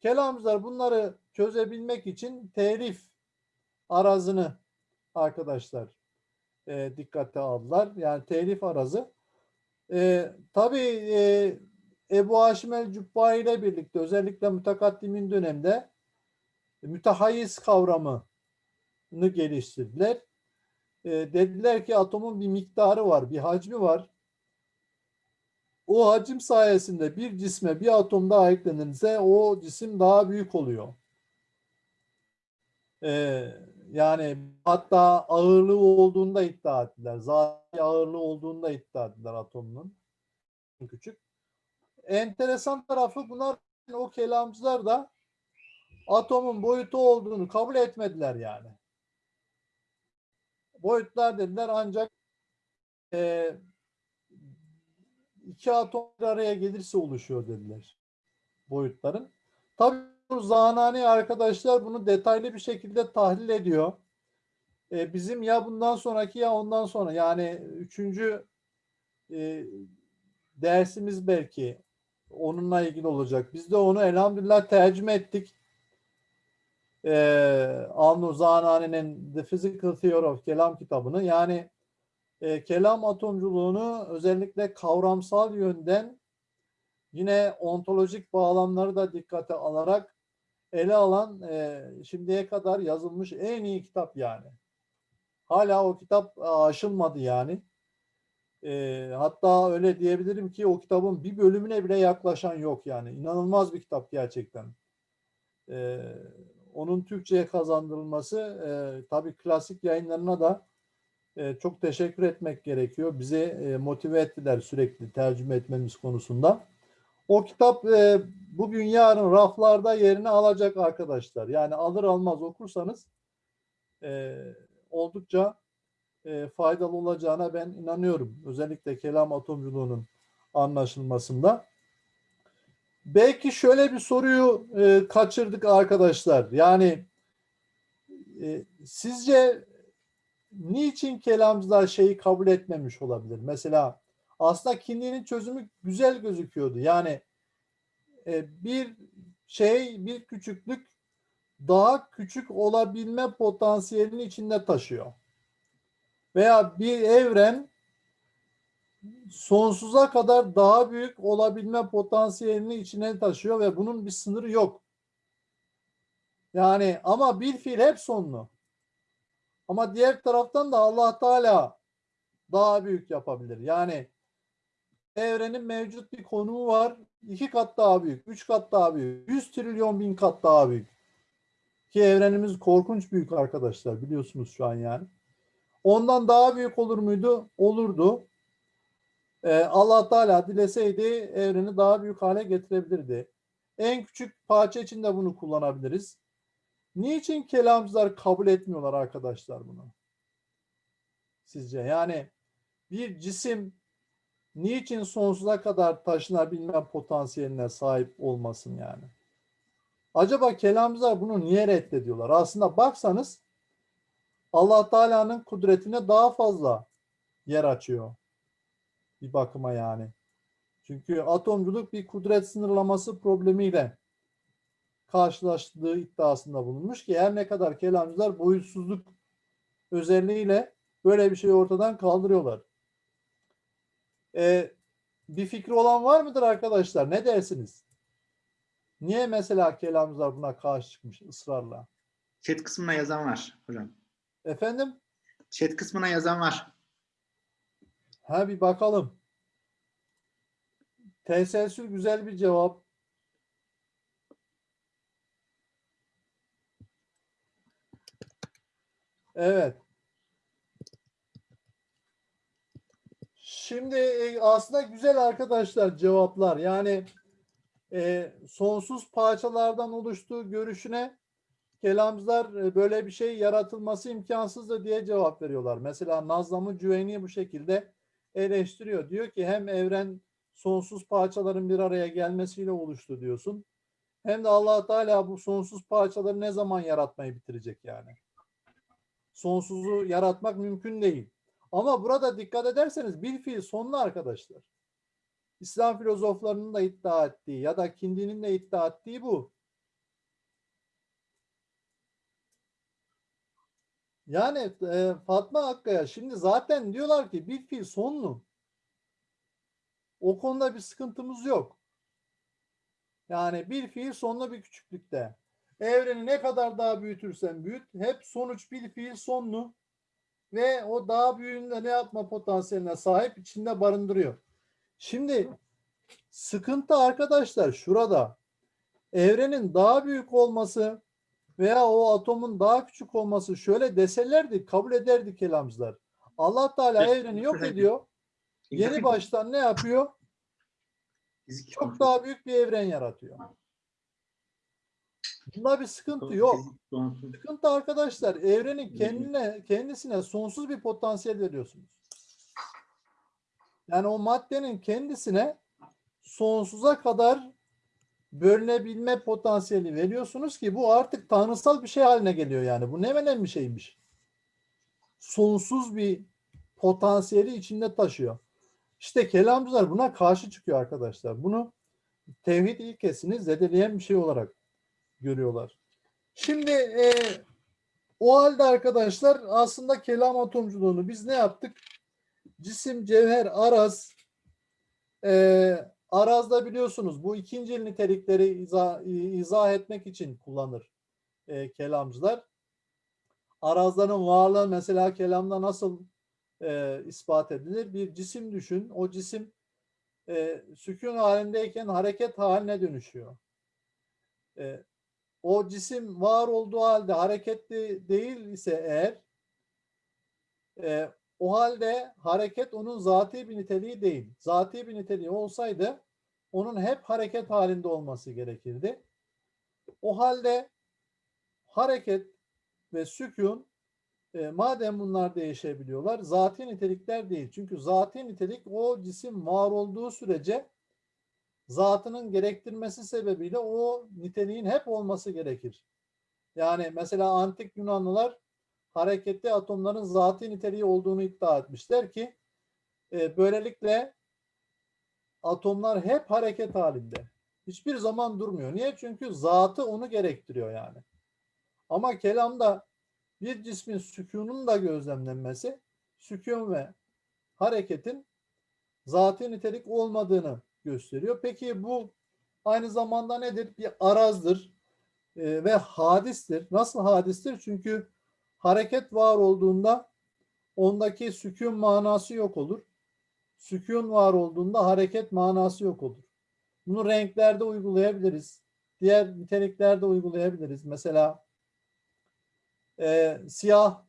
Kelamcılar bunları çözebilmek için telif arazını arkadaşlar e, dikkate aldılar. Yani telif arazı. E, tabii e, Ebu Haşim el-Cübba ile birlikte özellikle mütekaddimin dönemde mütehayiz kavramını geliştirdiler. E, dediler ki atomun bir miktarı var, bir hacmi var. O hacim sayesinde bir cisme bir atom daha eklenirse o cisim daha büyük oluyor. Ee, yani hatta ağırlığı olduğunda iddia ettiler. Zaten ağırlığı olduğunda iddia ettiler atomun. Küçük. Enteresan tarafı bunlar o kelamcılar da atomun boyutu olduğunu kabul etmediler yani. Boyutlar dediler ancak e, iki atom bir araya gelirse oluşuyor dediler boyutların. Tabii Zanani arkadaşlar bunu detaylı bir şekilde tahlil ediyor. Ee, bizim ya bundan sonraki ya ondan sonra yani üçüncü e, dersimiz belki onunla ilgili olacak. Biz de onu elhamdülillah tercüme ettik. Ee, Avnu Zanani'nin The Physical Theory of Kelam kitabını. Yani e, kelam atomculuğunu özellikle kavramsal yönden yine ontolojik bağlamları da dikkate alarak ele alan e, şimdiye kadar yazılmış en iyi kitap yani. Hala o kitap aşılmadı yani. E, hatta öyle diyebilirim ki o kitabın bir bölümüne bile yaklaşan yok yani. İnanılmaz bir kitap gerçekten. E, onun Türkçe'ye kazandırılması e, tabii klasik yayınlarına da e, çok teşekkür etmek gerekiyor. Bizi e, motive ettiler sürekli tercüme etmemiz konusunda. O kitap e, bugün yarın raflarda yerini alacak arkadaşlar. Yani alır almaz okursanız e, oldukça e, faydalı olacağına ben inanıyorum. Özellikle kelam atomculuğunun anlaşılmasında. Belki şöyle bir soruyu e, kaçırdık arkadaşlar. Yani e, sizce niçin kelamcılar şeyi kabul etmemiş olabilir? Mesela aslında kinliğinin çözümü güzel gözüküyordu. Yani e, bir şey, bir küçüklük daha küçük olabilme potansiyelini içinde taşıyor. Veya bir evren sonsuza kadar daha büyük olabilme potansiyelini içine taşıyor ve bunun bir sınırı yok. Yani ama bir fiil hep sonlu. Ama diğer taraftan da Allah Teala daha büyük yapabilir. Yani evrenin mevcut bir konumu var. iki kat daha büyük, üç kat daha büyük, yüz trilyon bin kat daha büyük. Ki evrenimiz korkunç büyük arkadaşlar biliyorsunuz şu an yani. Ondan daha büyük olur muydu? Olurdu. Ee, Allah Teala dileseydi evreni daha büyük hale getirebilirdi. En küçük parça için de bunu kullanabiliriz. Niçin kelamcılar kabul etmiyorlar arkadaşlar bunu? Sizce yani bir cisim niçin sonsuza kadar taşınabilme potansiyeline sahip olmasın yani? Acaba kelamcılar bunu niye reddediyorlar? Aslında baksanız Allah Teala'nın kudretine daha fazla yer açıyor. Bir bakıma yani. Çünkü atomculuk bir kudret sınırlaması problemiyle karşılaştığı iddiasında bulunmuş ki her ne kadar kelamcılar boyutsuzluk özelliğiyle böyle bir şeyi ortadan kaldırıyorlar. Ee, bir fikri olan var mıdır arkadaşlar? Ne dersiniz? Niye mesela kelamcılar buna karşı çıkmış ısrarla? Chat kısmına yazan var hocam. Efendim? Chat kısmına yazan var. Ha bir bakalım. Teselsül güzel bir cevap. Evet. Şimdi e, aslında güzel arkadaşlar cevaplar. Yani e, sonsuz parçalardan oluştuğu görüşüne kelamcılar e, böyle bir şey yaratılması imkansızdır diye cevap veriyorlar. Mesela Nazlam'ı Cüveyni bu şekilde eleştiriyor. Diyor ki hem evren sonsuz parçaların bir araya gelmesiyle oluştu diyorsun. Hem de allah Teala bu sonsuz parçaları ne zaman yaratmayı bitirecek yani? Sonsuzu yaratmak mümkün değil. Ama burada dikkat ederseniz bir fiil sonlu arkadaşlar. İslam filozoflarının da iddia ettiği ya da Kindi'nin de iddia ettiği bu. Yani e, Fatma Hakkaya şimdi zaten diyorlar ki bir fiil sonlu. O konuda bir sıkıntımız yok. Yani bir fiil sonlu bir küçüklükte. Evreni ne kadar daha büyütürsen büyüt hep sonuç bir fiil sonlu ve o daha büyüğünde ne yapma potansiyeline sahip içinde barındırıyor. Şimdi sıkıntı arkadaşlar şurada. Evrenin daha büyük olması veya o atomun daha küçük olması şöyle deselerdi kabul ederdi kelamcılar. Allah Teala evreni yok ediyor. Yeni baştan ne yapıyor? Çok daha büyük bir evren yaratıyor. Bunda bir sıkıntı yok. Sıkıntı arkadaşlar evrenin kendine kendisine sonsuz bir potansiyel veriyorsunuz. Yani o maddenin kendisine sonsuza kadar bölünebilme potansiyeli veriyorsunuz ki bu artık tanrısal bir şey haline geliyor yani. Bu ne önemli bir şeymiş. Sonsuz bir potansiyeli içinde taşıyor. İşte kelamcılar buna karşı çıkıyor arkadaşlar. Bunu tevhid ilkesini zedeleyen bir şey olarak görüyorlar. Şimdi e, o halde arkadaşlar aslında kelam atomculuğunu biz ne yaptık? Cisim, cevher, araz e, arazda biliyorsunuz bu ikinci nitelikleri izah, izah etmek için kullanır e, kelamcılar. Arazların varlığı mesela kelamda nasıl e, ispat edilir? Bir cisim düşün. O cisim e, sükun halindeyken hareket haline dönüşüyor. E, o cisim var olduğu halde hareketli değil ise eğer e, o halde hareket onun zati bir niteliği değil. Zati bir niteliği olsaydı onun hep hareket halinde olması gerekirdi. O halde hareket ve sükun E, madem bunlar değişebiliyorlar, zati nitelikler değil. Çünkü zati nitelik o cisim var olduğu sürece zatının gerektirmesi sebebiyle o niteliğin hep olması gerekir. Yani mesela antik Yunanlılar hareketli atomların zati niteliği olduğunu iddia etmişler ki e, böylelikle atomlar hep hareket halinde. Hiçbir zaman durmuyor. Niye? Çünkü zatı onu gerektiriyor yani. Ama kelamda bir cismin sükunun da gözlemlenmesi, sükun ve hareketin zati nitelik olmadığını gösteriyor. Peki bu aynı zamanda nedir? Bir arazdır e, ve hadistir. Nasıl hadistir? Çünkü hareket var olduğunda ondaki sükun manası yok olur. Sükun var olduğunda hareket manası yok olur. Bunu renklerde uygulayabiliriz. Diğer niteliklerde uygulayabiliriz. Mesela e, siyah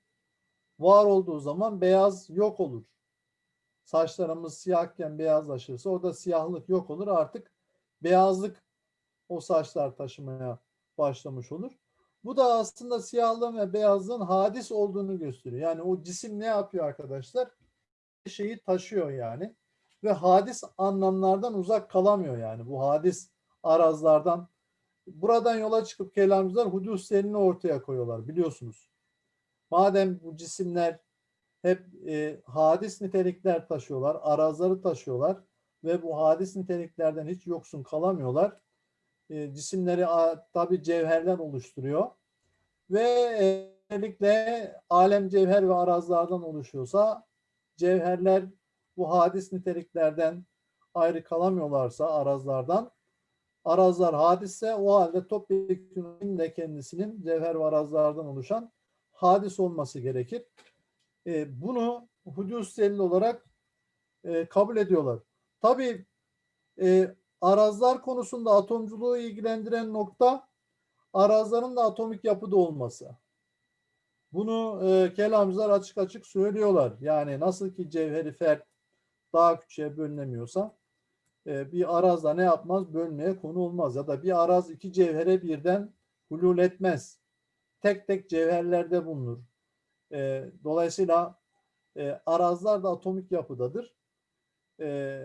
var olduğu zaman beyaz yok olur. Saçlarımız siyahken beyazlaşırsa orada siyahlık yok olur. Artık beyazlık o saçlar taşımaya başlamış olur. Bu da aslında siyahlığın ve beyazlığın hadis olduğunu gösteriyor. Yani o cisim ne yapıyor arkadaşlar? Bir şeyi taşıyor yani. Ve hadis anlamlardan uzak kalamıyor yani. Bu hadis arazlardan. Buradan yola çıkıp kelamcılar huduslerini ortaya koyuyorlar biliyorsunuz. Madem bu cisimler hep e, hadis nitelikler taşıyorlar, arazları taşıyorlar ve bu hadis niteliklerden hiç yoksun kalamıyorlar. E, cisimleri tabi cevherler oluşturuyor ve e, özellikle alem cevher ve arazlardan oluşuyorsa cevherler bu hadis niteliklerden ayrı kalamıyorlarsa arazlardan arazlar hadisse o halde topyekun de kendisinin cevher ve arazlardan oluşan hadis olması gerekir. E, bunu hudus delil olarak e, kabul ediyorlar. Tabii e, arazlar konusunda atomculuğu ilgilendiren nokta arazların da atomik yapıda olması. Bunu e, kelamcılar açık açık söylüyorlar. Yani nasıl ki cevheri fert daha küçüğe bölünemiyorsa e, bir arazda ne yapmaz? Bölmeye konu olmaz. Ya da bir araz iki cevhere birden hulul etmez. Tek tek cevherlerde bulunur. E, dolayısıyla e, arazlar da atomik yapıdadır. E,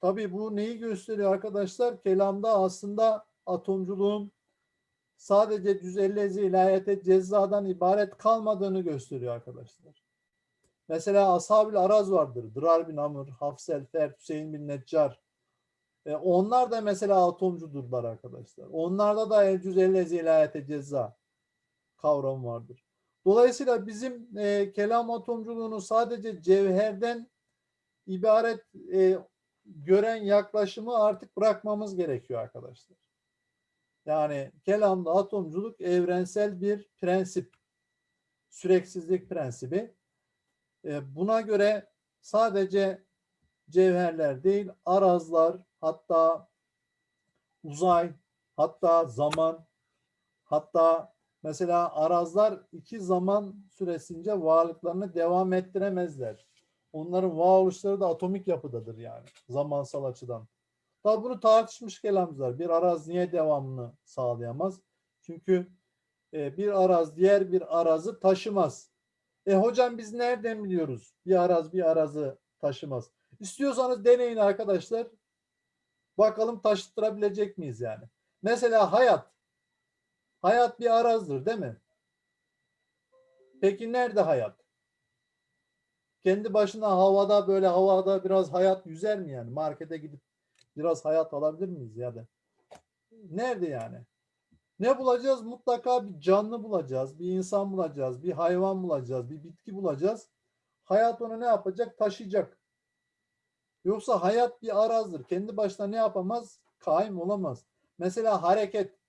tabii bu neyi gösteriyor arkadaşlar? Kelamda aslında atomculuğun sadece cüz-i ilahiyete cezadan ibaret kalmadığını gösteriyor arkadaşlar. Mesela ashab araz vardır. Dırar bin Amr, Hafsel, Fert, Hüseyin bin Neccar. E, onlar da mesela atomcudurlar arkadaşlar. Onlarda da el cüz-i ilahiyete ceza kavramı vardır. Dolayısıyla bizim e, kelam atomculuğunu sadece cevherden ibaret e, gören yaklaşımı artık bırakmamız gerekiyor arkadaşlar. Yani kelamda atomculuk evrensel bir prensip. Süreksizlik prensibi. E, buna göre sadece cevherler değil, arazlar, hatta uzay, hatta zaman, hatta Mesela arazlar iki zaman süresince varlıklarını devam ettiremezler. Onların varoluşları da atomik yapıdadır yani zamansal açıdan. Tabi bunu tartışmış kelamcılar. Bir araz niye devamını sağlayamaz? Çünkü e, bir araz diğer bir arazı taşımaz. E hocam biz nereden biliyoruz? Bir araz bir arazı taşımaz. İstiyorsanız deneyin arkadaşlar. Bakalım taşıttırabilecek miyiz yani? Mesela hayat. Hayat bir arazdır değil mi? Peki nerede hayat? Kendi başına havada böyle havada biraz hayat yüzer mi yani? Markete gidip biraz hayat alabilir miyiz ya da? Nerede yani? Ne bulacağız? Mutlaka bir canlı bulacağız, bir insan bulacağız, bir hayvan bulacağız, bir bitki bulacağız. Hayat onu ne yapacak? Taşıyacak. Yoksa hayat bir arazdır. Kendi başına ne yapamaz? Kaim olamaz. Mesela hareket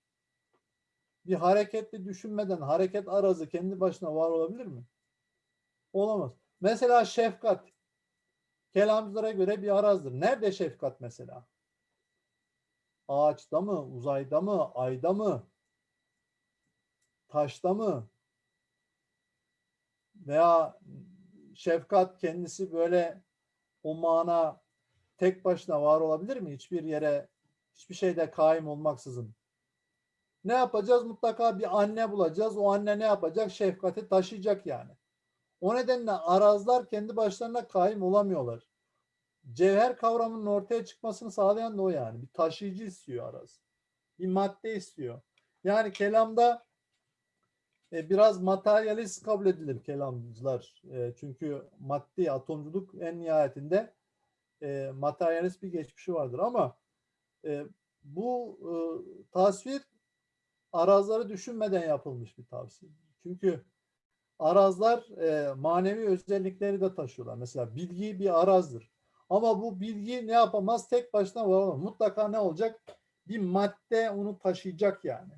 bir hareketli düşünmeden hareket arazı kendi başına var olabilir mi? Olamaz. Mesela şefkat. Kelamcılara göre bir arazdır. Nerede şefkat mesela? Ağaçta mı? Uzayda mı? Ayda mı? Taşta mı? Veya şefkat kendisi böyle o mana tek başına var olabilir mi? Hiçbir yere, hiçbir şeyde kaim olmaksızın. Ne yapacağız? Mutlaka bir anne bulacağız. O anne ne yapacak? Şefkati taşıyacak yani. O nedenle arazlar kendi başlarına kaim olamıyorlar. Cevher kavramının ortaya çıkmasını sağlayan da o yani. Bir taşıyıcı istiyor araz. Bir madde istiyor. Yani kelamda e, biraz materyalist kabul edilir kelamcılar. E, çünkü maddi atomculuk en nihayetinde e, materyalist bir geçmişi vardır ama e, bu e, tasvir arazları düşünmeden yapılmış bir tavsiye. Çünkü arazlar e, manevi özellikleri de taşıyorlar. Mesela bilgi bir arazdır. Ama bu bilgi ne yapamaz? Tek başına var. Mutlaka ne olacak? Bir madde onu taşıyacak yani.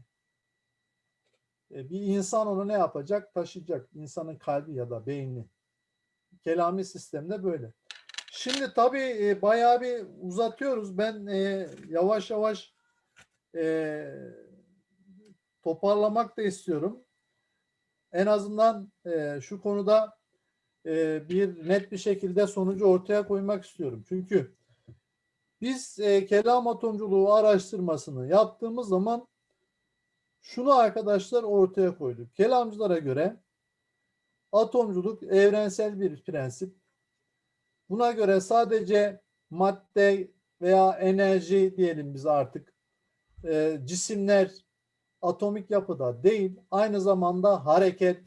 E, bir insan onu ne yapacak? Taşıyacak. İnsanın kalbi ya da beyni. Kelami sistemde böyle. Şimdi tabii e, bayağı bir uzatıyoruz. Ben e, yavaş yavaş e, toparlamak da istiyorum. En azından e, şu konuda e, bir net bir şekilde sonucu ortaya koymak istiyorum. Çünkü biz e, kelam atomculuğu araştırmasını yaptığımız zaman şunu arkadaşlar ortaya koyduk. Kelamcılara göre atomculuk evrensel bir prensip. Buna göre sadece madde veya enerji diyelim biz artık e, cisimler atomik yapıda değil, aynı zamanda hareket,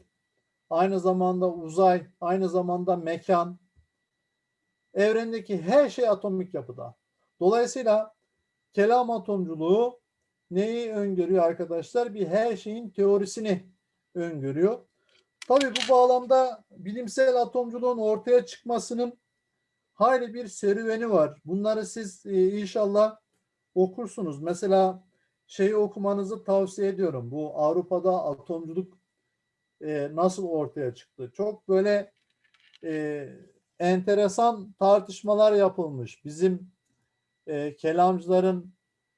aynı zamanda uzay, aynı zamanda mekan, evrendeki her şey atomik yapıda. Dolayısıyla kelam atomculuğu neyi öngörüyor arkadaşlar? Bir her şeyin teorisini öngörüyor. Tabii bu bağlamda bilimsel atomculuğun ortaya çıkmasının hayli bir serüveni var. Bunları siz e, inşallah okursunuz. Mesela şeyi okumanızı tavsiye ediyorum. Bu Avrupa'da atomculuk e, nasıl ortaya çıktı? Çok böyle e, enteresan tartışmalar yapılmış. Bizim e, kelamcıların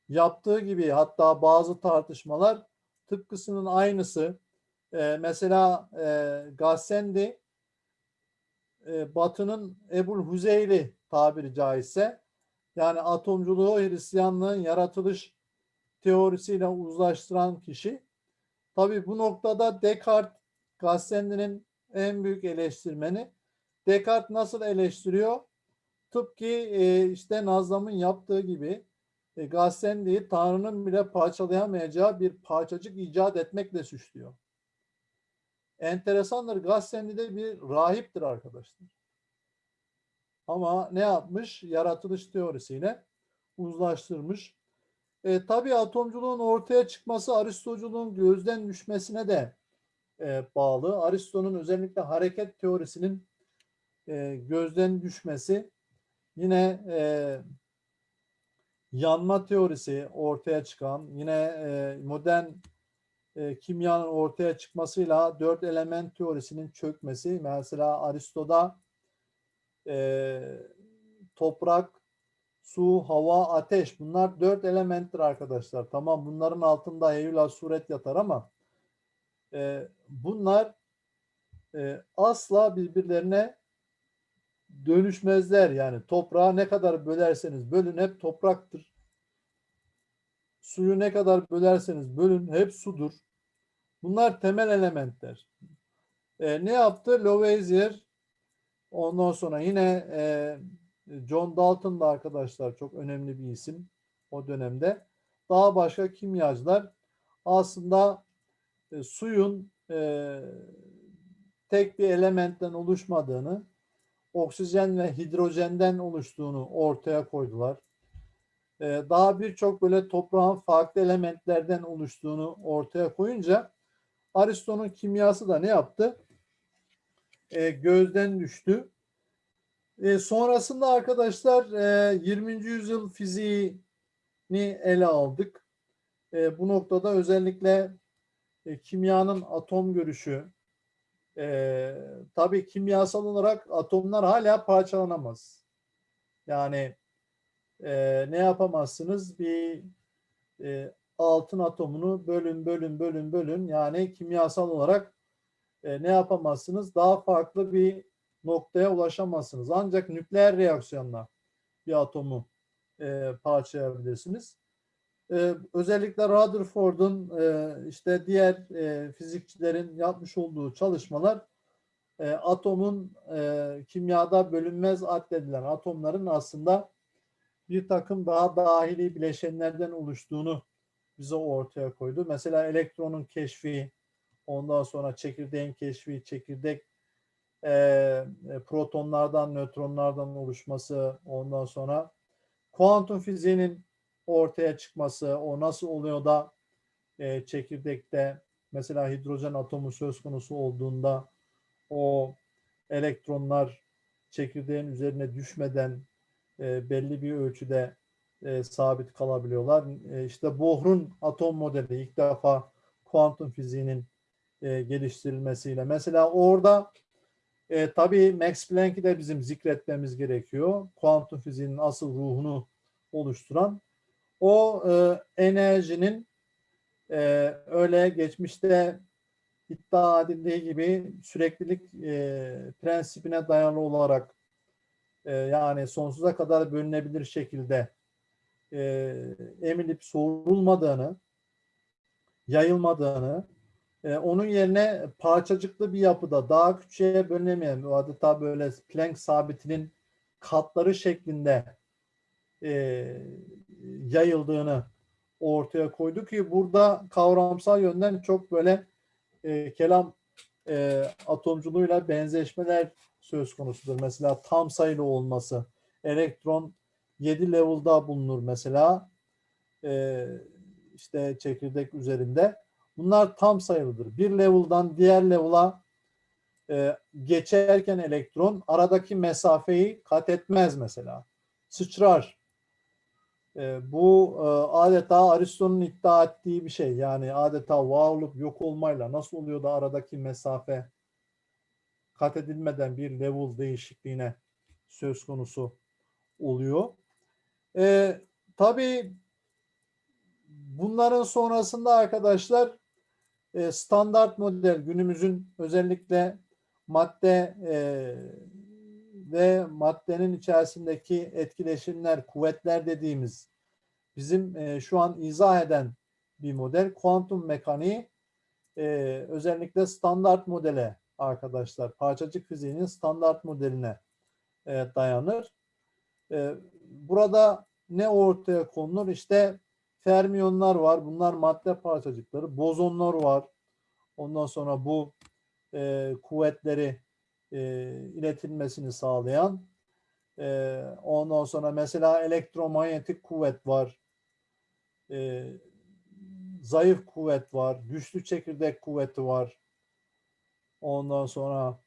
yaptığı gibi hatta bazı tartışmalar tıpkısının aynısı. E, mesela e, Gassendi e, Batı'nın Ebul Huzeyli tabiri caizse yani atomculuğu Hristiyanlığın yaratılış teorisiyle uzlaştıran kişi. Tabii bu noktada Descartes Gassendi'nin en büyük eleştirmeni. Descartes nasıl eleştiriyor? Tıpkı e, işte Nazlam'ın yaptığı gibi e, Gassendi'yi Tanrı'nın bile parçalayamayacağı bir parçacık icat etmekle suçluyor. Enteresandır. Gassendi de bir rahiptir arkadaşlar. Ama ne yapmış? Yaratılış teorisiyle uzlaştırmış. E, tabii atomculuğun ortaya çıkması Aristoculuğun gözden düşmesine de e, bağlı. Aristo'nun özellikle hareket teorisinin e, gözden düşmesi yine e, yanma teorisi ortaya çıkan yine e, modern e, kimyanın ortaya çıkmasıyla dört element teorisinin çökmesi mesela Aristo'da e, toprak, su, hava, ateş bunlar dört elementtir arkadaşlar. Tamam bunların altında heyula suret yatar ama e, bunlar e, asla birbirlerine dönüşmezler. Yani toprağı ne kadar bölerseniz bölün hep topraktır. Suyu ne kadar bölerseniz bölün hep sudur. Bunlar temel elementler. E, ne yaptı? Lavoisier ondan sonra yine e, John Dalton da arkadaşlar çok önemli bir isim o dönemde. Daha başka kimyacılar aslında e, suyun e, tek bir elementten oluşmadığını, oksijen ve hidrojenden oluştuğunu ortaya koydular. E, daha birçok böyle toprağın farklı elementlerden oluştuğunu ortaya koyunca Aristo'nun kimyası da ne yaptı? E, gözden düştü. E, sonrasında arkadaşlar e, 20. yüzyıl fiziğini ele aldık. E, bu noktada özellikle e, kimyanın atom görüşü, e, tabii kimyasal olarak atomlar hala parçalanamaz. Yani e, ne yapamazsınız? Bir e, altın atomunu bölün, bölün, bölün, bölün. Yani kimyasal olarak e, ne yapamazsınız? Daha farklı bir noktaya ulaşamazsınız. Ancak nükleer reaksiyonla bir atomu e, parçalayabilirsiniz. e, özellikle Rutherford'un e, işte diğer e, fizikçilerin yapmış olduğu çalışmalar e, atomun e, kimyada bölünmez addedilen atomların aslında bir takım daha dahili bileşenlerden oluştuğunu bize ortaya koydu. Mesela elektronun keşfi, ondan sonra çekirdeğin keşfi, çekirdek e, protonlardan, nötronlardan oluşması, ondan sonra kuantum fiziğinin ortaya çıkması, o nasıl oluyor da e, çekirdekte mesela hidrojen atomu söz konusu olduğunda o elektronlar çekirdeğin üzerine düşmeden e, belli bir ölçüde e, sabit kalabiliyorlar. E, işte Bohr'un atom modeli ilk defa kuantum fiziğinin e, geliştirilmesiyle. Mesela orada e, tabii Max Planck'i de bizim zikretmemiz gerekiyor. Kuantum fiziğinin asıl ruhunu oluşturan. O e, enerjinin e, öyle geçmişte iddia edildiği gibi süreklilik e, prensibine dayalı olarak e, yani sonsuza kadar bölünebilir şekilde e, emilip soğurulmadığını, yayılmadığını, e, onun yerine parçacıklı bir yapıda daha küçüğe bölünemeyen adeta böyle Planck sabitinin katları şeklinde e, yayıldığını ortaya koydu ki burada kavramsal yönden çok böyle e, kelam e, atomculuğuyla benzeşmeler söz konusudur. Mesela tam sayılı olması. Elektron 7 level'da bulunur mesela. E, işte çekirdek üzerinde. Bunlar tam sayılıdır. Bir level'dan diğer level'a e, geçerken elektron aradaki mesafeyi kat etmez mesela. Sıçrar. E, bu e, adeta Aristo'nun iddia ettiği bir şey. Yani adeta var olup yok olmayla nasıl oluyor da aradaki mesafe kat edilmeden bir level değişikliğine söz konusu oluyor. E, tabii bunların sonrasında arkadaşlar e, standart model günümüzün özellikle madde e, ve maddenin içerisindeki etkileşimler, kuvvetler dediğimiz bizim e, şu an izah eden bir model. Kuantum mekaniği özellikle standart modele arkadaşlar, parçacık fiziğinin standart modeline dayanır. Burada ne ortaya konulur? İşte fermiyonlar var. Bunlar madde parçacıkları. Bozonlar var. Ondan sonra bu e, kuvvetleri e, iletilmesini sağlayan. E, ondan sonra mesela elektromanyetik kuvvet var. E, zayıf kuvvet var. Güçlü çekirdek kuvveti var. Ondan sonra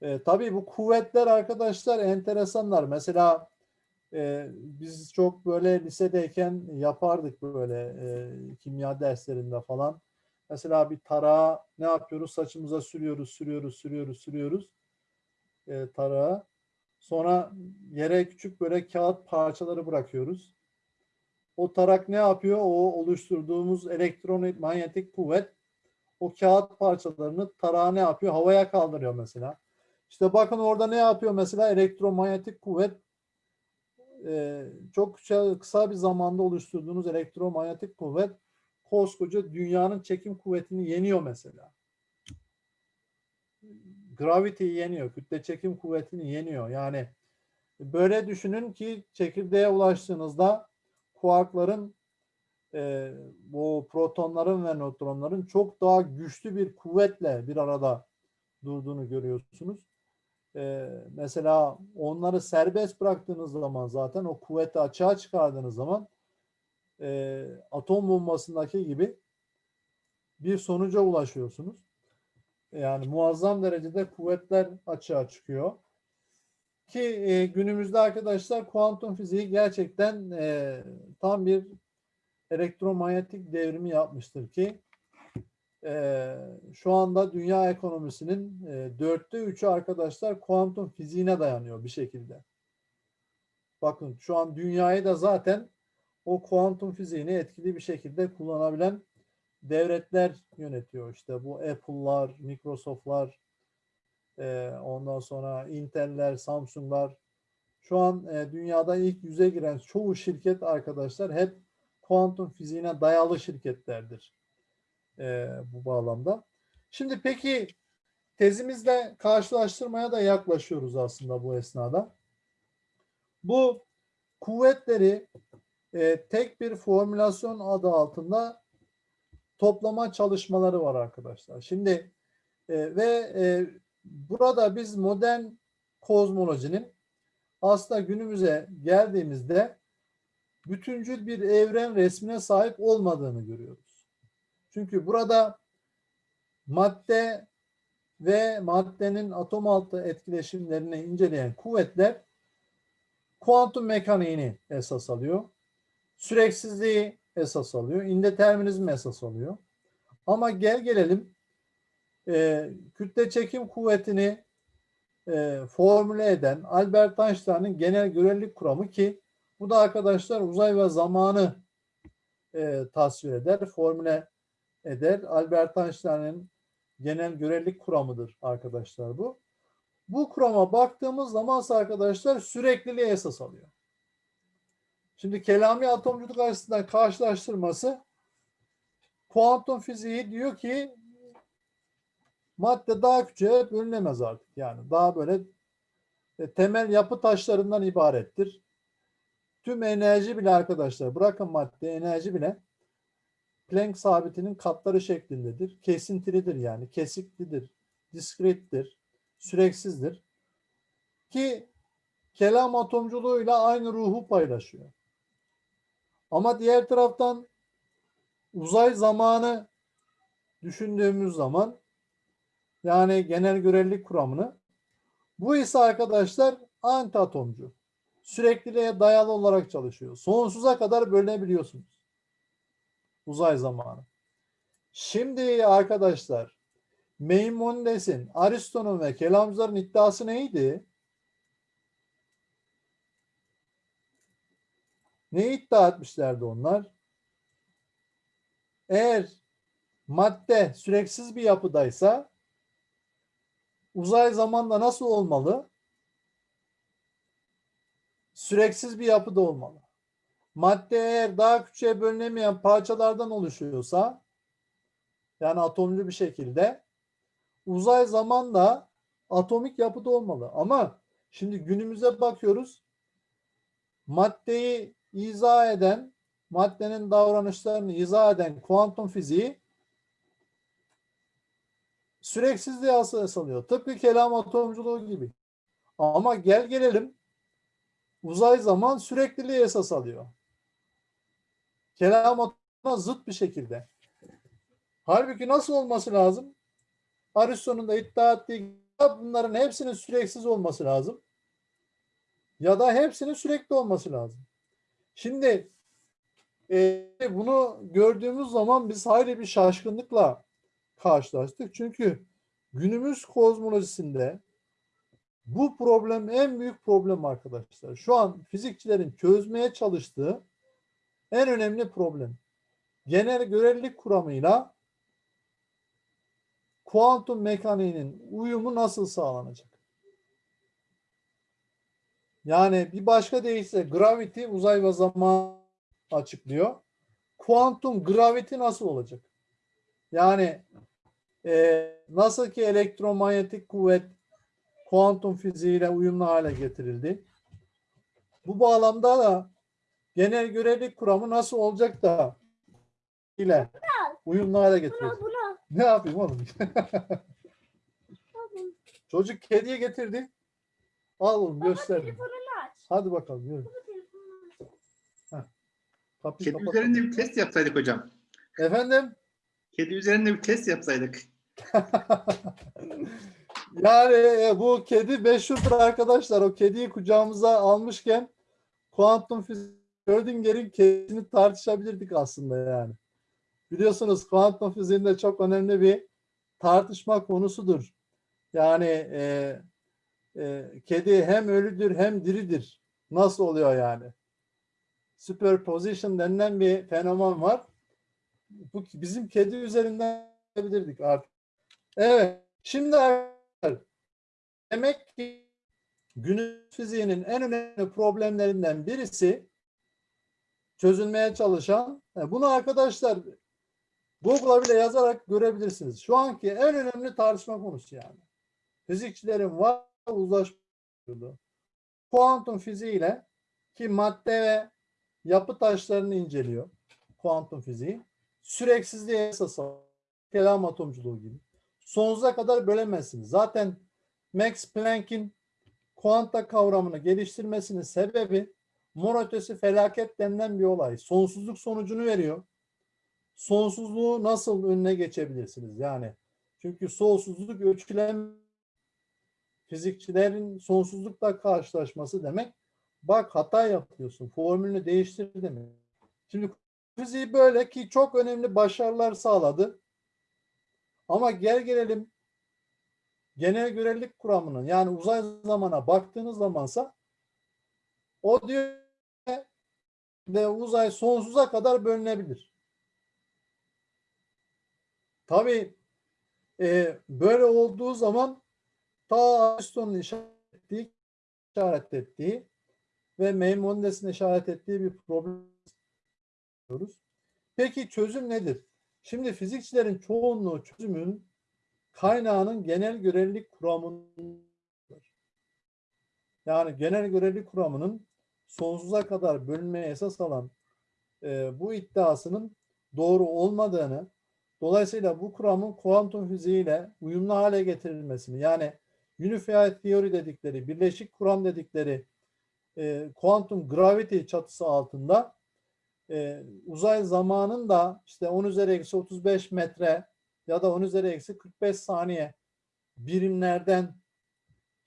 e, tabii bu kuvvetler arkadaşlar enteresanlar. Mesela e, biz çok böyle lisedeyken yapardık böyle e, kimya derslerinde falan. Mesela bir tarağı ne yapıyoruz? Saçımıza sürüyoruz, sürüyoruz, sürüyoruz, sürüyoruz e, tarağı. Sonra yere küçük böyle kağıt parçaları bırakıyoruz. O tarak ne yapıyor? O oluşturduğumuz elektromanyetik kuvvet o kağıt parçalarını tarağı ne yapıyor? Havaya kaldırıyor mesela. İşte bakın orada ne yapıyor mesela? Elektromanyetik kuvvet e, çok kısa, kısa bir zamanda oluşturduğunuz elektromanyetik kuvvet koskoca dünyanın çekim kuvvetini yeniyor mesela. Gravity'yi yeniyor, kütle çekim kuvvetini yeniyor. Yani böyle düşünün ki çekirdeğe ulaştığınızda kuarkların e, bu protonların ve nötronların çok daha güçlü bir kuvvetle bir arada durduğunu görüyorsunuz. E, mesela onları serbest bıraktığınız zaman zaten o kuvveti açığa çıkardığınız zaman e, atom bombasındaki gibi bir sonuca ulaşıyorsunuz. Yani muazzam derecede kuvvetler açığa çıkıyor. Ki e, günümüzde arkadaşlar kuantum fiziği gerçekten e, tam bir elektromanyetik devrimi yapmıştır ki e, şu anda dünya ekonomisinin e, dörtte üçü arkadaşlar kuantum fiziğine dayanıyor bir şekilde. Bakın şu an dünyayı da zaten o kuantum fiziğini etkili bir şekilde kullanabilen devletler yönetiyor. İşte bu Apple'lar, Microsoft'lar, e, ondan sonra Intel'ler, Samsung'lar. Şu an e, dünyada ilk yüze giren çoğu şirket arkadaşlar hep kuantum fiziğine dayalı şirketlerdir e, bu bağlamda. Şimdi peki tezimizle karşılaştırmaya da yaklaşıyoruz aslında bu esnada. Bu kuvvetleri e, tek bir formülasyon adı altında toplama çalışmaları var arkadaşlar. Şimdi e, ve e, burada biz modern kozmolojinin aslında günümüze geldiğimizde bütüncül bir evren resmine sahip olmadığını görüyoruz. Çünkü burada madde ve maddenin atom altı etkileşimlerini inceleyen kuvvetler kuantum mekaniğini esas alıyor. Süreksizliği esas alıyor. indeterminizmi esas alıyor. Ama gel gelelim e, kütle çekim kuvvetini e, formüle eden Albert Einstein'ın genel görelilik kuramı ki bu da arkadaşlar uzay ve zamanı e, tasvir eder, formüle eder. Albert Einstein'ın genel görelilik kuramıdır arkadaşlar bu. Bu kurama baktığımız zaman arkadaşlar sürekliliği esas alıyor. Şimdi kelami atomculuk açısından karşılaştırması kuantum fiziği diyor ki madde daha küçüğe bölünemez artık. Yani daha böyle e, temel yapı taşlarından ibarettir. Tüm enerji bile arkadaşlar bırakın madde enerji bile Planck sabitinin katları şeklindedir. Kesintilidir yani. Kesiklidir. Diskrettir. Süreksizdir. Ki kelam atomculuğuyla aynı ruhu paylaşıyor. Ama diğer taraftan uzay zamanı düşündüğümüz zaman yani genel görelilik kuramını bu ise arkadaşlar anti atomcu. Sürekliliğe dayalı olarak çalışıyor. Sonsuza kadar bölünebiliyorsunuz. Uzay zamanı. Şimdi arkadaşlar Maimonides'in, Aristo'nun ve kelamcıların iddiası neydi? Ne iddia etmişlerdi onlar? Eğer madde süreksiz bir yapıdaysa uzay zamanda nasıl olmalı? Süreksiz bir yapıda olmalı. Madde eğer daha küçüğe bölünemeyen parçalardan oluşuyorsa yani atomlu bir şekilde uzay zamanda atomik yapıda olmalı. Ama şimdi günümüze bakıyoruz. Maddeyi izah eden, maddenin davranışlarını izah eden kuantum fiziği süreksizliği esas alıyor. Tıpkı kelam atomculuğu gibi. Ama gel gelelim uzay zaman sürekliliği esas alıyor. Kelam atomuna zıt bir şekilde. Halbuki nasıl olması lazım? Aristo'nun da iddia ettiği bunların hepsinin süreksiz olması lazım. Ya da hepsinin sürekli olması lazım. Şimdi e, bunu gördüğümüz zaman biz hayli bir şaşkınlıkla karşılaştık. Çünkü günümüz kozmolojisinde bu problem en büyük problem arkadaşlar. Şu an fizikçilerin çözmeye çalıştığı en önemli problem. Genel görelilik kuramıyla kuantum mekaniğinin uyumu nasıl sağlanacak? Yani bir başka deyişle gravity uzay ve zaman açıklıyor. Kuantum gravity nasıl olacak? Yani e, nasıl ki elektromanyetik kuvvet kuantum fiziğiyle uyumlu hale getirildi. Bu bağlamda da genel görelilik kuramı nasıl olacak da ile uyumlu hale. Buna buna. Ne yapayım oğlum? Çocuk kediye getirdi. Al oğlum göster. Telefonunu aç. Hadi bakalım yürü. Kapıyı Kedi kapat. üzerinde bir test yapsaydık hocam. Efendim? Kedi üzerinde bir test yapsaydık. Yani e, bu kedi meşhurdur arkadaşlar. O kediyi kucağımıza almışken kuantum fiziği Schrödinger'in kedisini tartışabilirdik aslında yani. Biliyorsunuz kuantum fiziğinde çok önemli bir tartışma konusudur. Yani e, e, kedi hem ölüdür hem diridir. Nasıl oluyor yani? Superposition denilen bir fenomen var. Bu bizim kedi üzerinden yapabilirdik artık. Evet. Şimdi demek ki günümüz fiziğinin en önemli problemlerinden birisi çözülmeye çalışan. e, Bunu arkadaşlar Google'a bile yazarak görebilirsiniz. Şu anki en önemli tartışma konusu yani. Fizikçilerin var uzlaşması. Kuantum fiziğiyle ki madde ve yapı taşlarını inceliyor. Kuantum fiziği. Süreksizliğe esası kelam atomculuğu gibi. Sonsuza kadar bölemezsiniz. Zaten Max Planck'in kuanta kavramını geliştirmesinin sebebi mor ötesi felaket denilen bir olay. Sonsuzluk sonucunu veriyor. Sonsuzluğu nasıl önüne geçebilirsiniz? Yani çünkü sonsuzluk ölçülen fizikçilerin sonsuzlukla karşılaşması demek bak hata yapıyorsun. Formülünü değiştir demek. Şimdi fiziği böyle ki çok önemli başarılar sağladı. Ama gel gelelim genel görelilik kuramının yani uzay zamana baktığınız zamansa o diyor ve uzay sonsuza kadar bölünebilir. Tabii e, böyle olduğu zaman ta Aristo'nun işaret ettiği, işaret ettiği ve Maimonides'in işaret ettiği bir problem görüyoruz. Peki çözüm nedir? Şimdi fizikçilerin çoğunluğu çözümün kaynağının genel görelilik kuramıdır. Yani genel görelilik kuramının sonsuza kadar bölünmeye esas alan e, bu iddiasının doğru olmadığını, dolayısıyla bu kuramın kuantum fiziğiyle uyumlu hale getirilmesini, yani unified theory dedikleri, birleşik kuram dedikleri e, kuantum gravity çatısı altında e, uzay zamanın da işte 10 üzeri eksi 35 metre ya da 10 üzeri eksi 45 saniye birimlerden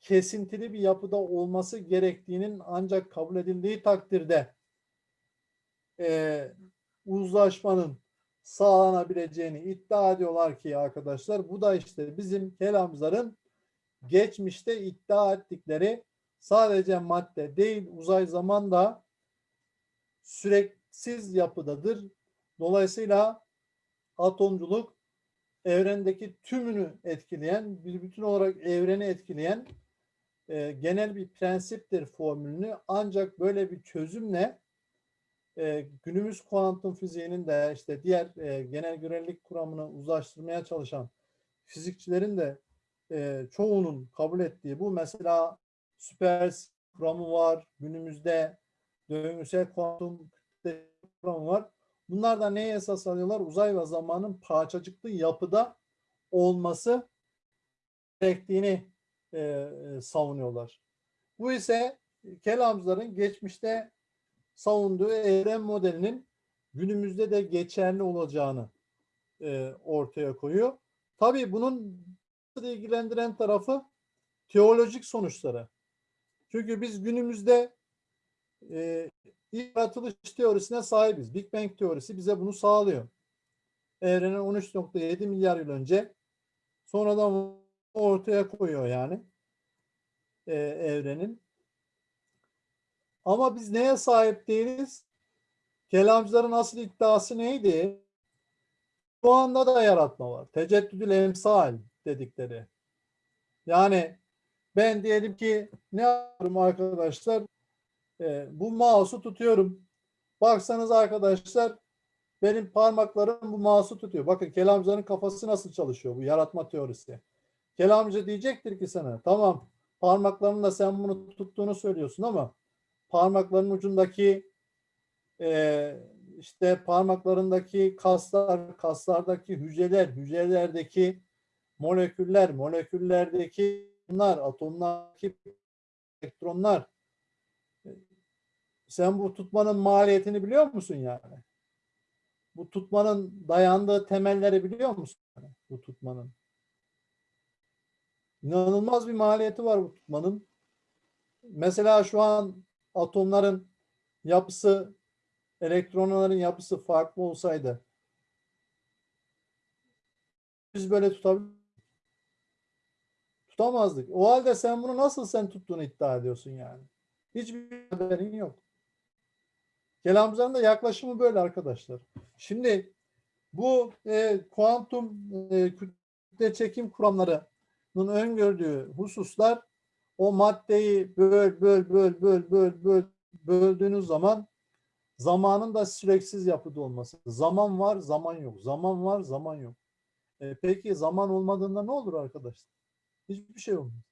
kesintili bir yapıda olması gerektiğinin ancak kabul edildiği takdirde e, uzlaşmanın sağlanabileceğini iddia ediyorlar ki arkadaşlar bu da işte bizim kelamcıların geçmişte iddia ettikleri sadece madde değil uzay zaman da süreksiz yapıdadır. Dolayısıyla atomculuk evrendeki tümünü etkileyen, bir bütün olarak evreni etkileyen e, genel bir prensiptir formülünü ancak böyle bir çözümle e, günümüz kuantum fiziğinin de işte diğer e, genel görelilik kuramını uzlaştırmaya çalışan fizikçilerin de e, çoğunun kabul ettiği bu mesela süper kuramı var günümüzde döngüsel kuantum kuramı var. Bunlar da neye esas alıyorlar? Uzay ve zamanın parçacıklı yapıda olması gerektiğini e, e, savunuyorlar. Bu ise kelamcıların geçmişte savunduğu evren modelinin günümüzde de geçerli olacağını e, ortaya koyuyor. Tabii bunun ilgilendiren tarafı teolojik sonuçları. Çünkü biz günümüzde e, yaratılış teorisine sahibiz. Big Bang teorisi bize bunu sağlıyor. Evrenin 13.7 milyar yıl önce sonradan ortaya koyuyor yani e, evrenin. Ama biz neye sahip değiliz? Kelamcıların asıl iddiası neydi? Şu anda da yaratma var. Teceddüdül emsal dedikleri. Yani ben diyelim ki ne yapıyorum arkadaşlar? Ee, bu mouse'u tutuyorum. Baksanız arkadaşlar benim parmaklarım bu mouse'u tutuyor. Bakın kelamcıların kafası nasıl çalışıyor bu yaratma teorisi. Kelamcı diyecektir ki sana tamam parmaklarınla sen bunu tuttuğunu söylüyorsun ama parmakların ucundaki e, işte parmaklarındaki kaslar, kaslardaki hücreler, hücrelerdeki moleküller, moleküllerdeki bunlar, atomlardaki elektronlar. Sen bu tutmanın maliyetini biliyor musun yani? Bu tutmanın dayandığı temelleri biliyor musun? Bu tutmanın. İnanılmaz bir maliyeti var bu tutmanın. Mesela şu an atomların yapısı, elektronların yapısı farklı olsaydı biz böyle tutamazdık. O halde sen bunu nasıl sen tuttuğunu iddia ediyorsun yani. Hiçbir haberin yok. Kelamcıların da yaklaşımı böyle arkadaşlar. Şimdi bu e, kuantum e, kütle çekim kuramlarının öngördüğü hususlar o maddeyi böl böl böl böl böl böl böldüğünüz zaman Zamanın da süreksiz yapıda olması. Zaman var, zaman yok. Zaman var, zaman yok. E, peki zaman olmadığında ne olur arkadaşlar? Hiçbir şey olmaz.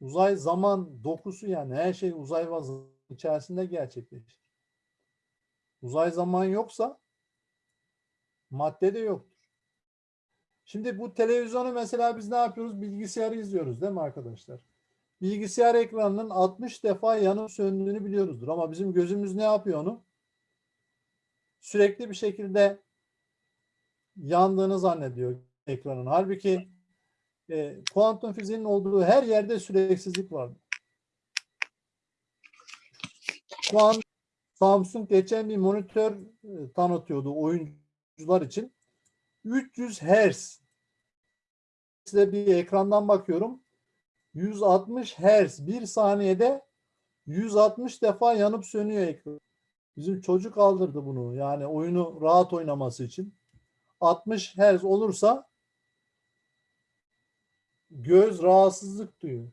Uzay zaman dokusu yani her şey uzay zaman içerisinde gerçekleşir. Uzay zaman yoksa madde de yoktur. Şimdi bu televizyonu mesela biz ne yapıyoruz? Bilgisayarı izliyoruz değil mi arkadaşlar? Bilgisayar ekranının 60 defa yanıp söndüğünü biliyoruzdur. Ama bizim gözümüz ne yapıyor onu? Sürekli bir şekilde yandığını zannediyor ekranın. Halbuki e, kuantum fiziğinin olduğu her yerde süreksizlik vardır. Şu an Samsung geçen bir monitör e, tanıtıyordu oyuncular için. 300 Hz size bir ekrandan bakıyorum. 160 Hz bir saniyede 160 defa yanıp sönüyor ekran. Bizim çocuk aldırdı bunu. Yani oyunu rahat oynaması için. 60 Hz olursa göz rahatsızlık duyuyor.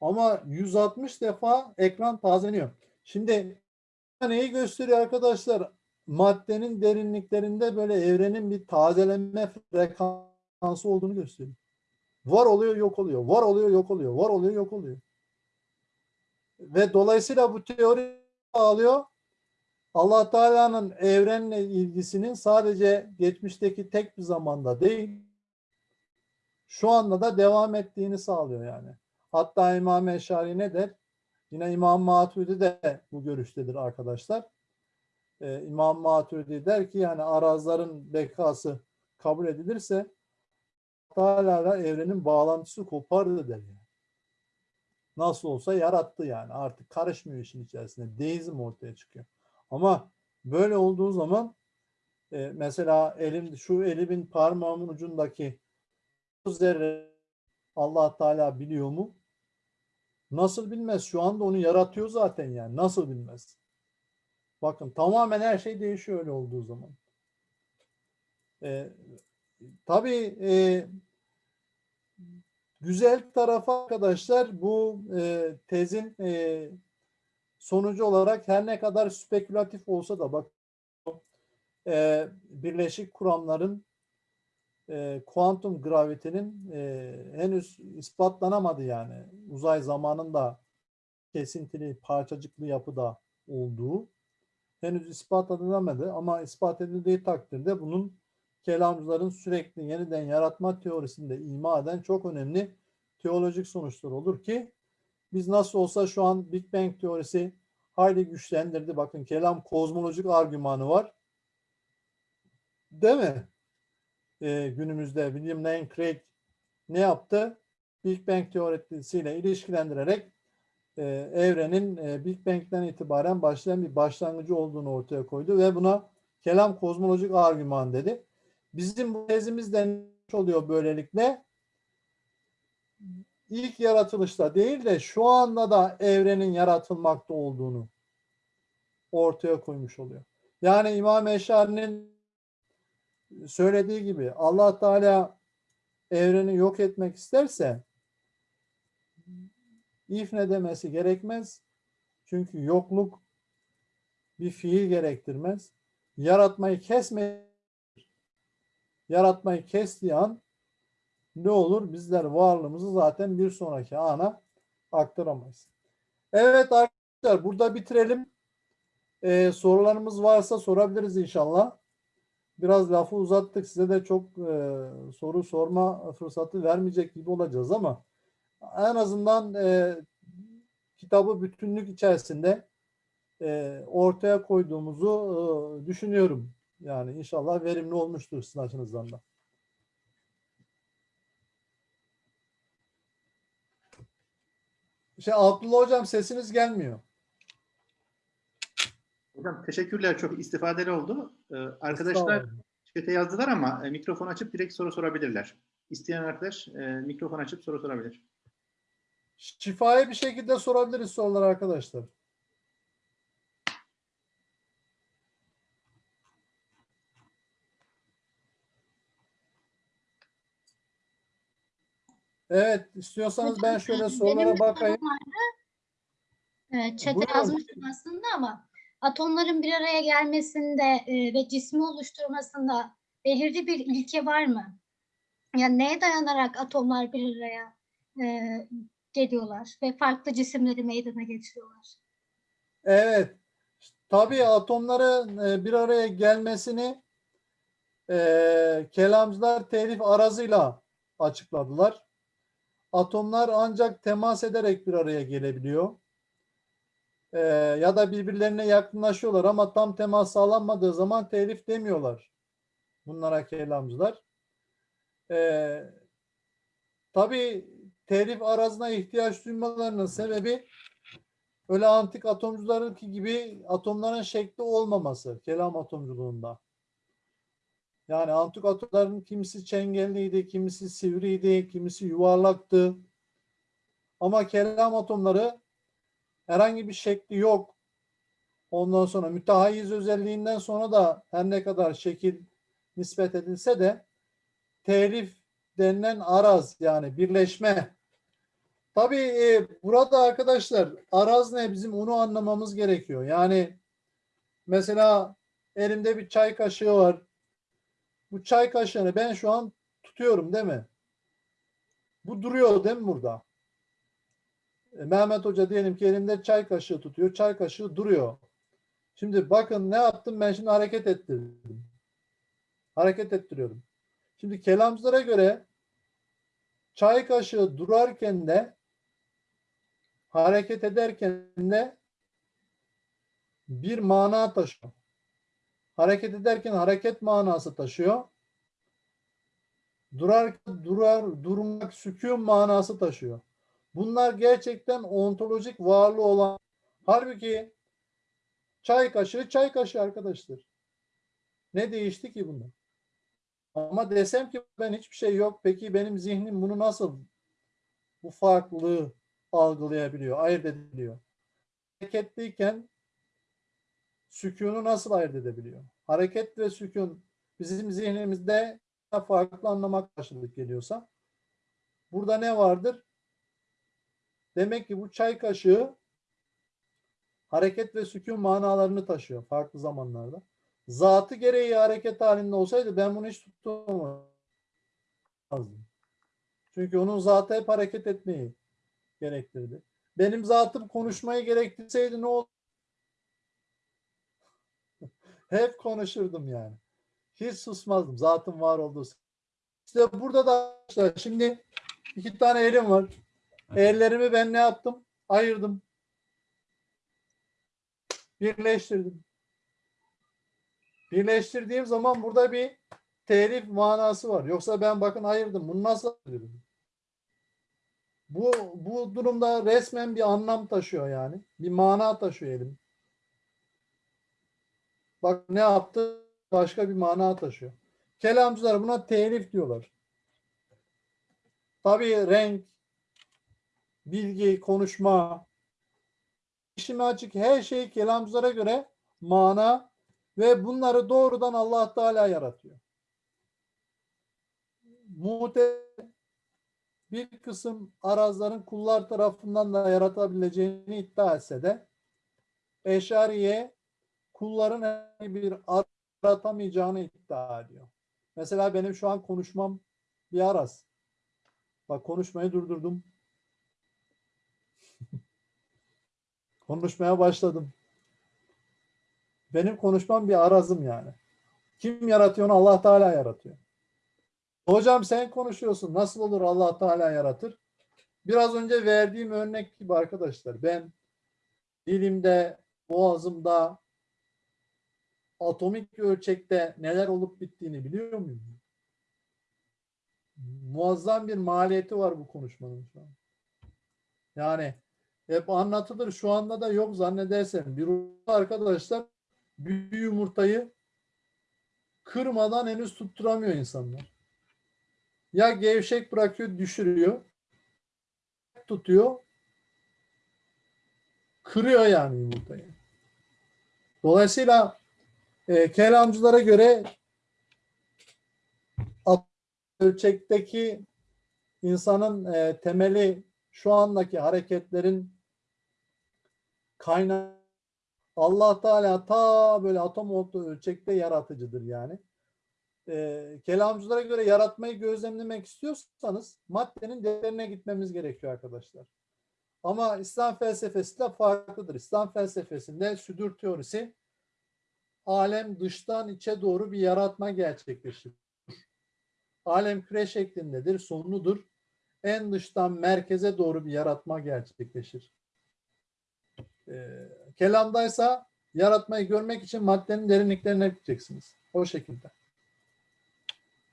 Ama 160 defa ekran tazeleniyor. Şimdi neyi gösteriyor arkadaşlar? Maddenin derinliklerinde böyle evrenin bir tazeleme frekansı olduğunu gösteriyor. Var oluyor, yok oluyor. Var oluyor, yok oluyor. Var oluyor, yok oluyor. Ve dolayısıyla bu teori alıyor. Allah Teala'nın evrenle ilgisinin sadece geçmişteki tek bir zamanda değil, şu anda da devam ettiğini sağlıyor yani. Hatta İmam Eşari ne der? Yine İmam Maturidi de bu görüştedir arkadaşlar. Ee, İmam Maturidi der ki yani arazların bekası kabul edilirse Teala evrenin bağlantısı kopardı der. Nasıl olsa yarattı yani. Artık karışmıyor işin içerisinde. Deizm ortaya çıkıyor. Ama böyle olduğu zaman e, mesela elim şu elimin parmağımın ucundaki zerre Allah Teala biliyor mu? Nasıl bilmez? Şu anda onu yaratıyor zaten yani. Nasıl bilmez? Bakın tamamen her şey değişiyor öyle olduğu zaman. E, tabii e, güzel tarafı arkadaşlar bu e, tezin e, sonucu olarak her ne kadar spekülatif olsa da bak e, birleşik kuramların e, kuantum gravitenin e, henüz ispatlanamadı yani. Uzay zamanın da kesintili, parçacıklı yapıda olduğu henüz ispat edilmedi ama ispat edildiği takdirde bunun kelamcıların sürekli yeniden yaratma teorisinde ima eden çok önemli teolojik sonuçlar olur ki biz nasıl olsa şu an Big Bang teorisi hayli güçlendirdi. Bakın kelam kozmolojik argümanı var. Değil mi? Ee, günümüzde William Lane Craig ne yaptı? Big Bang teorisiyle ilişkilendirerek e, evrenin e, Big Bang'den itibaren başlayan bir başlangıcı olduğunu ortaya koydu ve buna kelam kozmolojik argüman dedi. Bizim bu tezimizden oluyor böylelikle ilk yaratılışta değil de şu anda da evrenin yaratılmakta olduğunu ortaya koymuş oluyor. Yani İmam Eşari'nin söylediği gibi Allah Teala evreni yok etmek isterse ifne demesi gerekmez. Çünkü yokluk bir fiil gerektirmez. Yaratmayı kesme yaratmayı kestiği an ne olur? Bizler varlığımızı zaten bir sonraki ana aktaramayız. Evet arkadaşlar burada bitirelim. Ee, sorularımız varsa sorabiliriz inşallah. Biraz lafı uzattık. Size de çok e, soru sorma fırsatı vermeyecek gibi olacağız ama en azından e, kitabı bütünlük içerisinde e, ortaya koyduğumuzu e, düşünüyorum. Yani inşallah verimli olmuştur sizin açınızdan da. Şey Abdullah hocam sesiniz gelmiyor. Hocam teşekkürler. Çok istifadeli oldu. Ee, arkadaşlar chat'e yazdılar ama e, mikrofon açıp direkt soru sorabilirler. İsteyen arkadaş e, mikrofon açıp soru sorabilir. Şifai bir şekilde sorabiliriz soruları arkadaşlar. Evet, istiyorsanız ben şöyle sorulara bakayım. Evet, Buyurun. yazmıştım aslında ama atomların bir araya gelmesinde e, ve cismi oluşturmasında belirli bir ilke var mı? Yani neye dayanarak atomlar bir araya e, geliyorlar ve farklı cisimleri meydana getiriyorlar? Evet. Tabii atomların e, bir araya gelmesini e, kelamcılar telif arazıyla açıkladılar. Atomlar ancak temas ederek bir araya gelebiliyor. E, ya da birbirlerine yakınlaşıyorlar ama tam temas sağlanmadığı zaman telif demiyorlar. Bunlara kelamcılar. E, tabii telif arazına ihtiyaç duymalarının sebebi öyle antik atomcularınki gibi atomların şekli olmaması kelam atomculuğunda. Yani antik atomların kimisi çengelliydi, kimisi sivriydi, kimisi yuvarlaktı. Ama kelam atomları herhangi bir şekli yok. Ondan sonra mütehayiz özelliğinden sonra da her ne kadar şekil nispet edilse de telif denilen araz yani birleşme Tabii e, burada arkadaşlar araz ne bizim onu anlamamız gerekiyor. Yani mesela elimde bir çay kaşığı var. Bu çay kaşığını ben şu an tutuyorum değil mi? Bu duruyor değil mi burada? E, Mehmet Hoca diyelim ki elimde çay kaşığı tutuyor. Çay kaşığı duruyor. Şimdi bakın ne yaptım ben şimdi hareket ettirdim. Hareket ettiriyorum. Şimdi kelamcılara göre çay kaşığı durarken de hareket ederken de bir mana taşıyor. Hareket ederken hareket manası taşıyor. Durar, durar, durmak, sükun manası taşıyor. Bunlar gerçekten ontolojik varlığı olan. Halbuki çay kaşığı çay kaşığı arkadaşlar. Ne değişti ki bunda? Ama desem ki ben hiçbir şey yok. Peki benim zihnim bunu nasıl bu farklılığı algılayabiliyor, ayırt edebiliyor. Hareketliyken sükunu nasıl ayırt edebiliyor? Hareket ve sükun bizim zihnimizde farklı anlama karşılık geliyorsa burada ne vardır? Demek ki bu çay kaşığı hareket ve sükun manalarını taşıyor farklı zamanlarda. Zatı gereği hareket halinde olsaydı ben bunu hiç tutamazdım. Çünkü onun zatı hep hareket etmeyi gerektirdi. Benim zatım konuşmayı gerektirseydi ne olur? Hep konuşurdum yani. Hiç susmazdım. Zatım var olduğu. İşte burada da şimdi iki tane elim var. Ellerimi ben ne yaptım? Ayırdım. Birleştirdim. Birleştirdiğim zaman burada bir telif manası var. Yoksa ben bakın ayırdım. Bunu nasıl ayırdım? Bu, bu durumda resmen bir anlam taşıyor yani. Bir mana taşıyor elim. Bak ne yaptı? Başka bir mana taşıyor. Kelamcılar buna telif diyorlar. Tabii renk, bilgi, konuşma, işime açık her şey kelamcılara göre mana ve bunları doğrudan Allah Teala yaratıyor. Mute bir kısım arazların kullar tarafından da yaratabileceğini iddia etse de Eşariye kulların herhangi bir yaratamayacağını iddia ediyor. Mesela benim şu an konuşmam bir araz. Bak konuşmayı durdurdum. Konuşmaya başladım. Benim konuşmam bir arazım yani. Kim yaratıyor onu Allah Teala yaratıyor. Hocam sen konuşuyorsun. Nasıl olur Allah Teala yaratır? Biraz önce verdiğim örnek gibi arkadaşlar. Ben dilimde, boğazımda, atomik ölçekte neler olup bittiğini biliyor muyum? Muazzam bir maliyeti var bu konuşmanın şu an. Yani hep anlatılır. Şu anda da yok zannedersem. Bir arkadaşlar bir yumurtayı kırmadan henüz tutturamıyor insanlar. Ya gevşek bırakıyor, düşürüyor. Tutuyor. Kırıyor yani yumurtayı. Dolayısıyla e, kelamcılara göre ölçekteki insanın e, temeli şu andaki hareketlerin kaynağı Allah Teala ta böyle atom olduğu ölçekte yaratıcıdır yani. Ee, kelamcılara göre yaratmayı gözlemlemek istiyorsanız maddenin değerine gitmemiz gerekiyor arkadaşlar. Ama İslam felsefesi de farklıdır. İslam felsefesinde südür teorisi alem dıştan içe doğru bir yaratma gerçekleşir. Alem küre şeklindedir, sonludur. En dıştan merkeze doğru bir yaratma gerçekleşir. Ee, kelamdaysa yaratmayı görmek için maddenin derinliklerine gideceksiniz. O şekilde.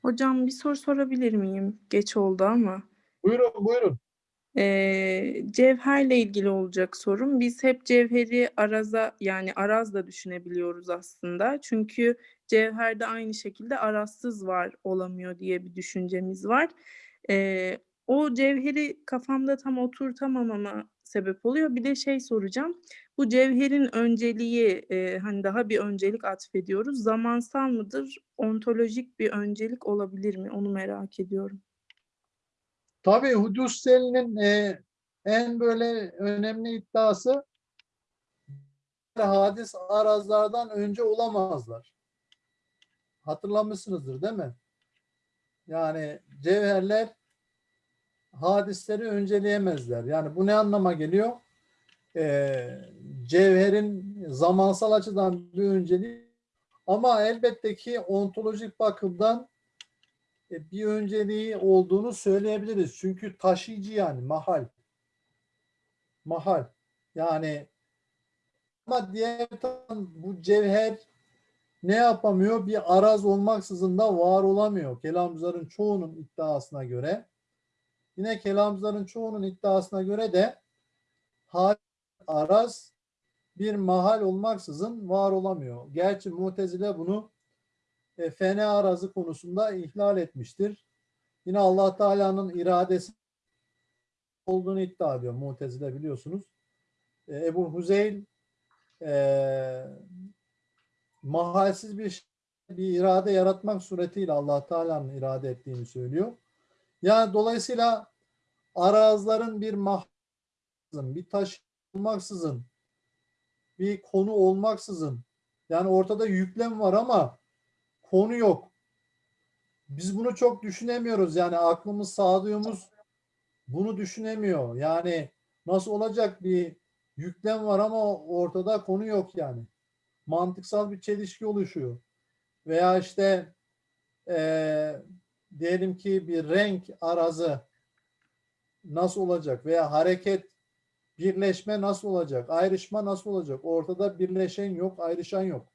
Hocam bir soru sorabilir miyim? Geç oldu ama. Buyurun, buyurun. Ee, cevherle ilgili olacak sorum. Biz hep cevheri araza yani araz da düşünebiliyoruz aslında. Çünkü cevherde aynı şekilde arazsız var olamıyor diye bir düşüncemiz var. Ee, o cevheri kafamda tam oturtamamama sebep oluyor. Bir de şey soracağım. Bu cevherin önceliği e, hani daha bir öncelik atfediyoruz. Zamansal mıdır? Ontolojik bir öncelik olabilir mi? Onu merak ediyorum. Tabii Hudüssel'in e, en böyle önemli iddiası hadis arazlardan önce olamazlar. Hatırlamışsınızdır değil mi? Yani cevherler hadisleri önceleyemezler. Yani bu ne anlama geliyor? Ee, cevherin zamansal açıdan bir önceliği ama elbette ki ontolojik bakımdan e, bir önceliği olduğunu söyleyebiliriz. Çünkü taşıyıcı yani mahal. Mahal. Yani ama diğer taraftan bu cevher ne yapamıyor? Bir araz olmaksızın da var olamıyor. Kelamcıların çoğunun iddiasına göre. Yine kelamcıların çoğunun iddiasına göre de hal bir mahal olmaksızın var olamıyor. Gerçi Mutezile bunu e, fene arazı konusunda ihlal etmiştir. Yine Allah Teala'nın iradesi olduğunu iddia ediyor Mutezile biliyorsunuz. E, Ebu Huzeyl e, mahalsiz bir bir irade yaratmak suretiyle Allah Teala'nın irade ettiğini söylüyor. Yani dolayısıyla arazların bir mahzın, bir taş olmaksızın, bir konu olmaksızın yani ortada yüklem var ama konu yok. Biz bunu çok düşünemiyoruz. Yani aklımız, sağduyumuz bunu düşünemiyor. Yani nasıl olacak bir yüklem var ama ortada konu yok yani. Mantıksal bir çelişki oluşuyor. Veya işte eee diyelim ki bir renk arazı nasıl olacak veya hareket birleşme nasıl olacak? Ayrışma nasıl olacak? Ortada birleşen yok, ayrışan yok.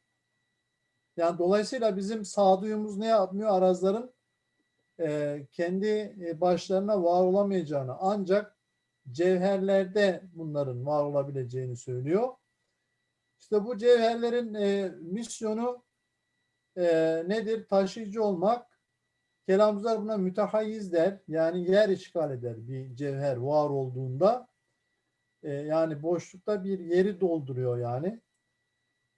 Yani dolayısıyla bizim sağduyumuz ne yapmıyor? Arazların e, kendi e, başlarına var olamayacağını ancak cevherlerde bunların var olabileceğini söylüyor. İşte bu cevherlerin e, misyonu e, nedir? Taşıyıcı olmak. Kelamcılar buna mütehayyiz der. Yani yer işgal eder bir cevher var olduğunda. E, yani boşlukta bir yeri dolduruyor yani.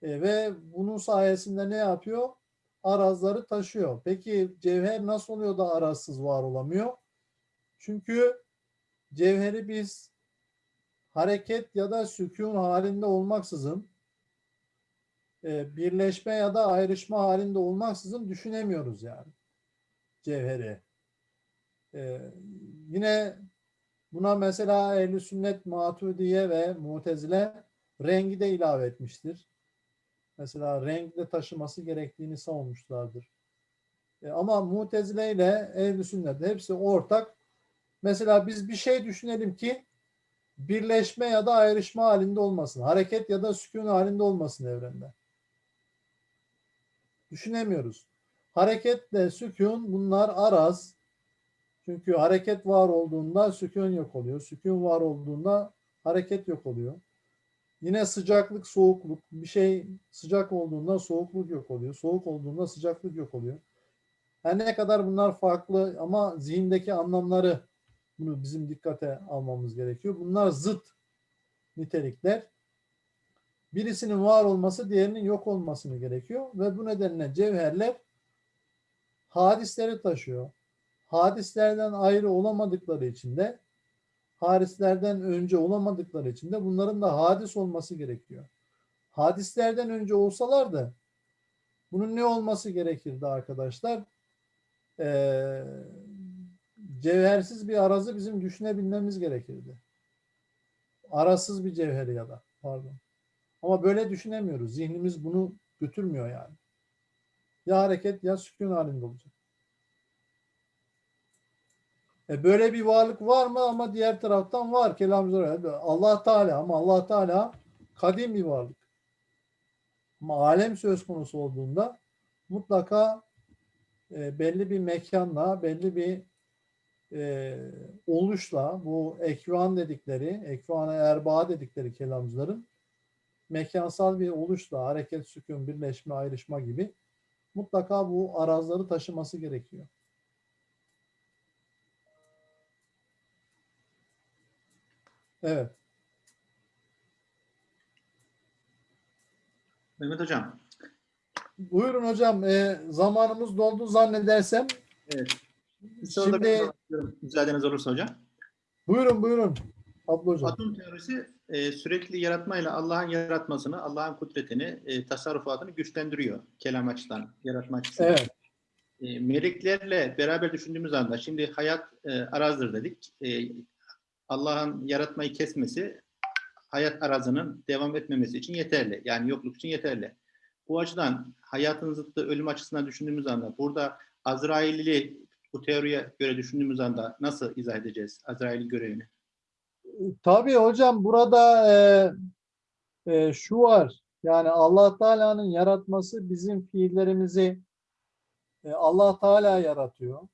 E, ve bunun sayesinde ne yapıyor? Arazları taşıyor. Peki cevher nasıl oluyor da arazsız var olamıyor? Çünkü cevheri biz hareket ya da sükun halinde olmaksızın e, birleşme ya da ayrışma halinde olmaksızın düşünemiyoruz yani cevheri. E, yine buna mesela ehl sünnet matudiye ve mutezile rengi de ilave etmiştir. Mesela renkle taşıması gerektiğini savunmuşlardır. E, ama mutezile ile ehl sünnet hepsi ortak. Mesela biz bir şey düşünelim ki birleşme ya da ayrışma halinde olmasın. Hareket ya da sükun halinde olmasın evrende. Düşünemiyoruz. Hareketle sükun bunlar araz. Çünkü hareket var olduğunda sükun yok oluyor. Sükun var olduğunda hareket yok oluyor. Yine sıcaklık, soğukluk. Bir şey sıcak olduğunda soğukluk yok oluyor. Soğuk olduğunda sıcaklık yok oluyor. Her ne kadar bunlar farklı ama zihindeki anlamları bunu bizim dikkate almamız gerekiyor. Bunlar zıt nitelikler. Birisinin var olması diğerinin yok olmasını gerekiyor ve bu nedenle cevherler hadisleri taşıyor. Hadislerden ayrı olamadıkları için de hadislerden önce olamadıkları için de bunların da hadis olması gerekiyor. hadislerden önce olsalardı bunun ne olması gerekirdi arkadaşlar? Ee, cevhersiz bir arazı bizim düşünebilmemiz gerekirdi. Arasız bir cevheri ya da pardon. Ama böyle düşünemiyoruz. Zihnimiz bunu götürmüyor yani. Ya hareket ya sükun halinde olacak. E böyle bir varlık var mı ama diğer taraftan var. Kelamcılar Allah Teala ama Allah Teala kadim bir varlık. Ama alem söz konusu olduğunda mutlaka e, belli bir mekanla, belli bir e, oluşla bu ekvan dedikleri, ekvana erbaa dedikleri kelamcıların mekansal bir oluşla hareket, sükun, birleşme, ayrışma gibi mutlaka bu arazları taşıması gerekiyor. Evet. Mehmet Hocam. Buyurun hocam. E, zamanımız doldu zannedersem. Evet. Şimdi- Müsaadeniz olursa hocam. Buyurun buyurun. Abla hocam. Atom teorisi e, sürekli yaratmayla Allah'ın yaratmasını, Allah'ın kudretini, e, tasarrufatını güçlendiriyor kelam açıdan, yaratma açısından. Evet. E, meleklerle beraber düşündüğümüz anda şimdi hayat e, arazdır dedik. E, Allah'ın yaratmayı kesmesi hayat arazının devam etmemesi için yeterli. Yani yokluk için yeterli. Bu açıdan hayatın zıttı ölüm açısından düşündüğümüz anda burada Azrail'i bu teoriye göre düşündüğümüz anda nasıl izah edeceğiz Azrail'in görevini? Tabii hocam burada e, e, şu var. Yani Allah Teala'nın yaratması bizim fiillerimizi e, Allah Teala yaratıyor.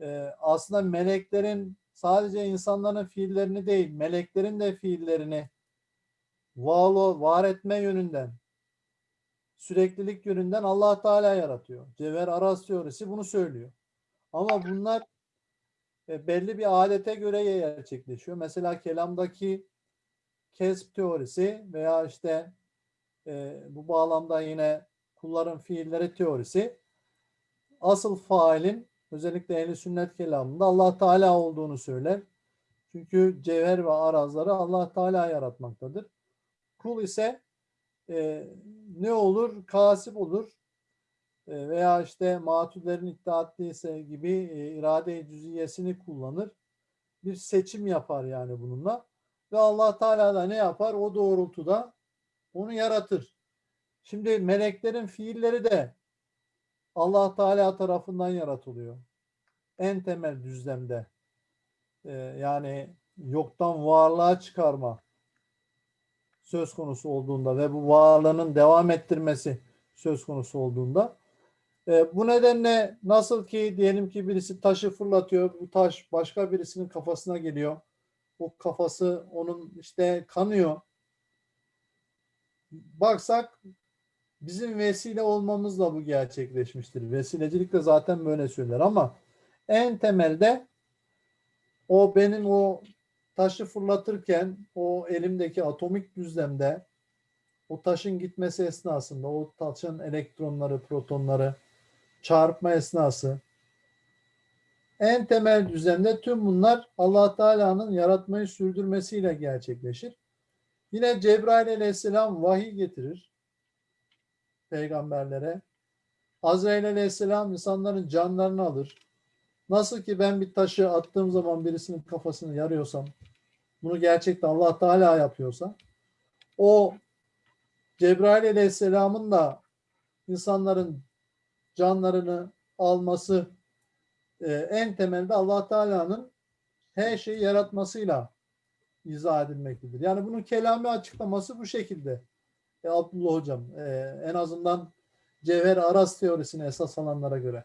E, aslında meleklerin sadece insanların fiillerini değil, meleklerin de fiillerini var, var etme yönünden, süreklilik yönünden Allah Teala yaratıyor. Cevher Aras teorisi bunu söylüyor. Ama bunlar belli bir adete göre gerçekleşiyor. Mesela kelamdaki kesb teorisi veya işte e, bu bağlamda yine kulların fiilleri teorisi asıl failin özellikle ehli sünnet kelamında Allah Teala olduğunu söyler. Çünkü cevher ve arazları Allah Teala yaratmaktadır. Kul ise e, ne olur? Kasip olur. E, veya işte matüllerin iddia ettiyse gibi e, irade-i cüziyesini kullanır. Bir seçim yapar yani bununla. Ve Allah Teala da ne yapar? O doğrultuda onu yaratır. Şimdi meleklerin fiilleri de Allah Teala tarafından yaratılıyor. En temel düzlemde. E, yani yoktan varlığa çıkarma söz konusu olduğunda ve bu varlığının devam ettirmesi söz konusu olduğunda e, bu nedenle nasıl ki diyelim ki birisi taşı fırlatıyor, bu taş başka birisinin kafasına geliyor. O kafası onun işte kanıyor. Baksak bizim vesile olmamızla bu gerçekleşmiştir. Vesilecilik de zaten böyle söyler ama en temelde o benim o taşı fırlatırken o elimdeki atomik düzlemde o taşın gitmesi esnasında o taşın elektronları, protonları çarpma esnası en temel düzlemde tüm bunlar Allah Teala'nın yaratmayı sürdürmesiyle gerçekleşir. Yine Cebrail aleyhisselam vahiy getirir peygamberlere. Azrail aleyhisselam insanların canlarını alır. Nasıl ki ben bir taşı attığım zaman birisinin kafasını yarıyorsam, bunu gerçekten Allah Teala yapıyorsa, o Cebrail aleyhisselamın da insanların canlarını alması e, en temelde Allah Teala'nın her şeyi yaratmasıyla izah edilmektedir. Yani bunun kelami açıklaması bu şekilde. E, Abdullah Hocam e, en azından Cevher Aras teorisine esas alanlara göre.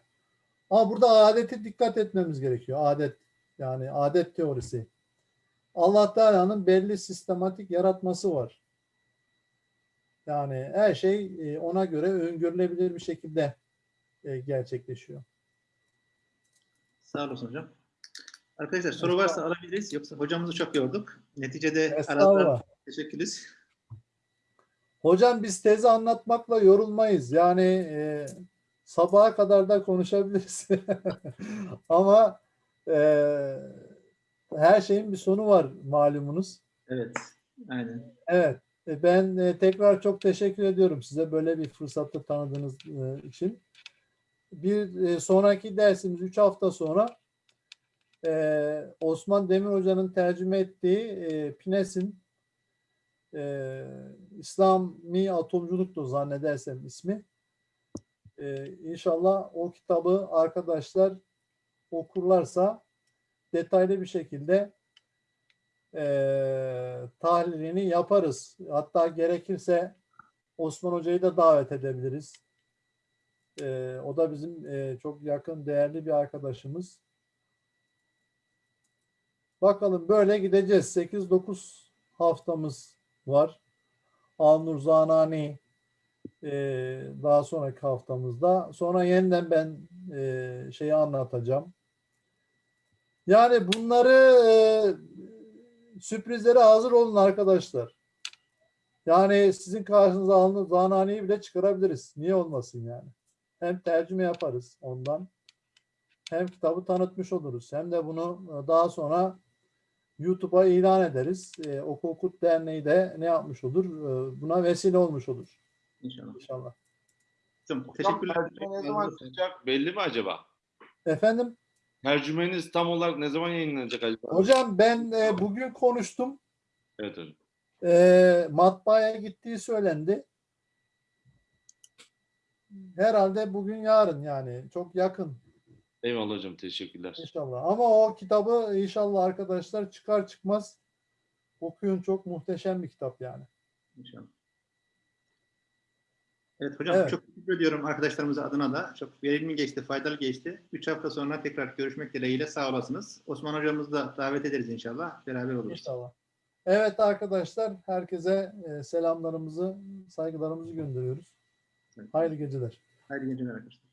Ama burada adete dikkat etmemiz gerekiyor. Adet yani adet teorisi. Allah Teala'nın belli sistematik yaratması var. Yani her şey e, ona göre öngörülebilir bir şekilde e, gerçekleşiyor. Sağ olasın hocam. Arkadaşlar soru varsa alabiliriz. Yoksa hocamızı çok yorduk. Neticede Estağfurullah. teşekkürüz. Hocam biz tezi anlatmakla yorulmayız. Yani e, sabaha kadar da konuşabiliriz. Ama e, her şeyin bir sonu var malumunuz. Evet. Aynen. Evet. E, Ben e, tekrar çok teşekkür ediyorum size böyle bir fırsatı tanıdığınız için. Bir e, sonraki dersimiz 3 hafta sonra e, Osman Demir Hoca'nın tercüme ettiği e, Pines'in e, İslami atomculuktu zannedersem ismi. E, inşallah o kitabı arkadaşlar okurlarsa detaylı bir şekilde eee tahlilini yaparız. Hatta gerekirse Osman Hoca'yı da davet edebiliriz. Eee, o da bizim eee, çok yakın, değerli bir arkadaşımız. Bakalım böyle gideceğiz. 8-9 haftamız var. Alnur Zanani eee, daha sonraki haftamızda. Sonra yeniden ben eee, şeyi anlatacağım. Yani bunları eee, sürprizlere hazır olun arkadaşlar. Yani sizin karşınıza Alnur Zanani'yi bile çıkarabiliriz. Niye olmasın yani? Hem tercüme yaparız ondan. Hem kitabı tanıtmış oluruz. Hem de bunu e, daha sonra YouTube'a ilan ederiz. E, Oku Okut Derneği de ne yapmış olur? E, buna vesile olmuş olur İnşallah. inşallah. Hocam teşekkürler. ne zaman çıkacak belli mi acaba? Efendim? Tercümeniz tam olarak ne zaman yayınlanacak acaba? Hocam ben e, bugün konuştum. Evet hocam. E, matbaaya gittiği söylendi. Herhalde bugün yarın yani çok yakın Eyvallah hocam teşekkürler. inşallah. Ama o kitabı inşallah arkadaşlar çıkar çıkmaz okuyun çok muhteşem bir kitap yani. İnşallah. Evet hocam Evet. çok teşekkür ediyorum arkadaşlarımıza adına da. Çok verimli geçti, faydalı geçti. 3 hafta sonra tekrar görüşmek dileğiyle sağ olasınız. Osman hocamızı da davet ederiz inşallah. Beraber oluruz. İnşallah. Evet arkadaşlar herkese e, selamlarımızı, saygılarımızı gönderiyoruz. Hayırlı geceler. Hayırlı geceler arkadaşlar.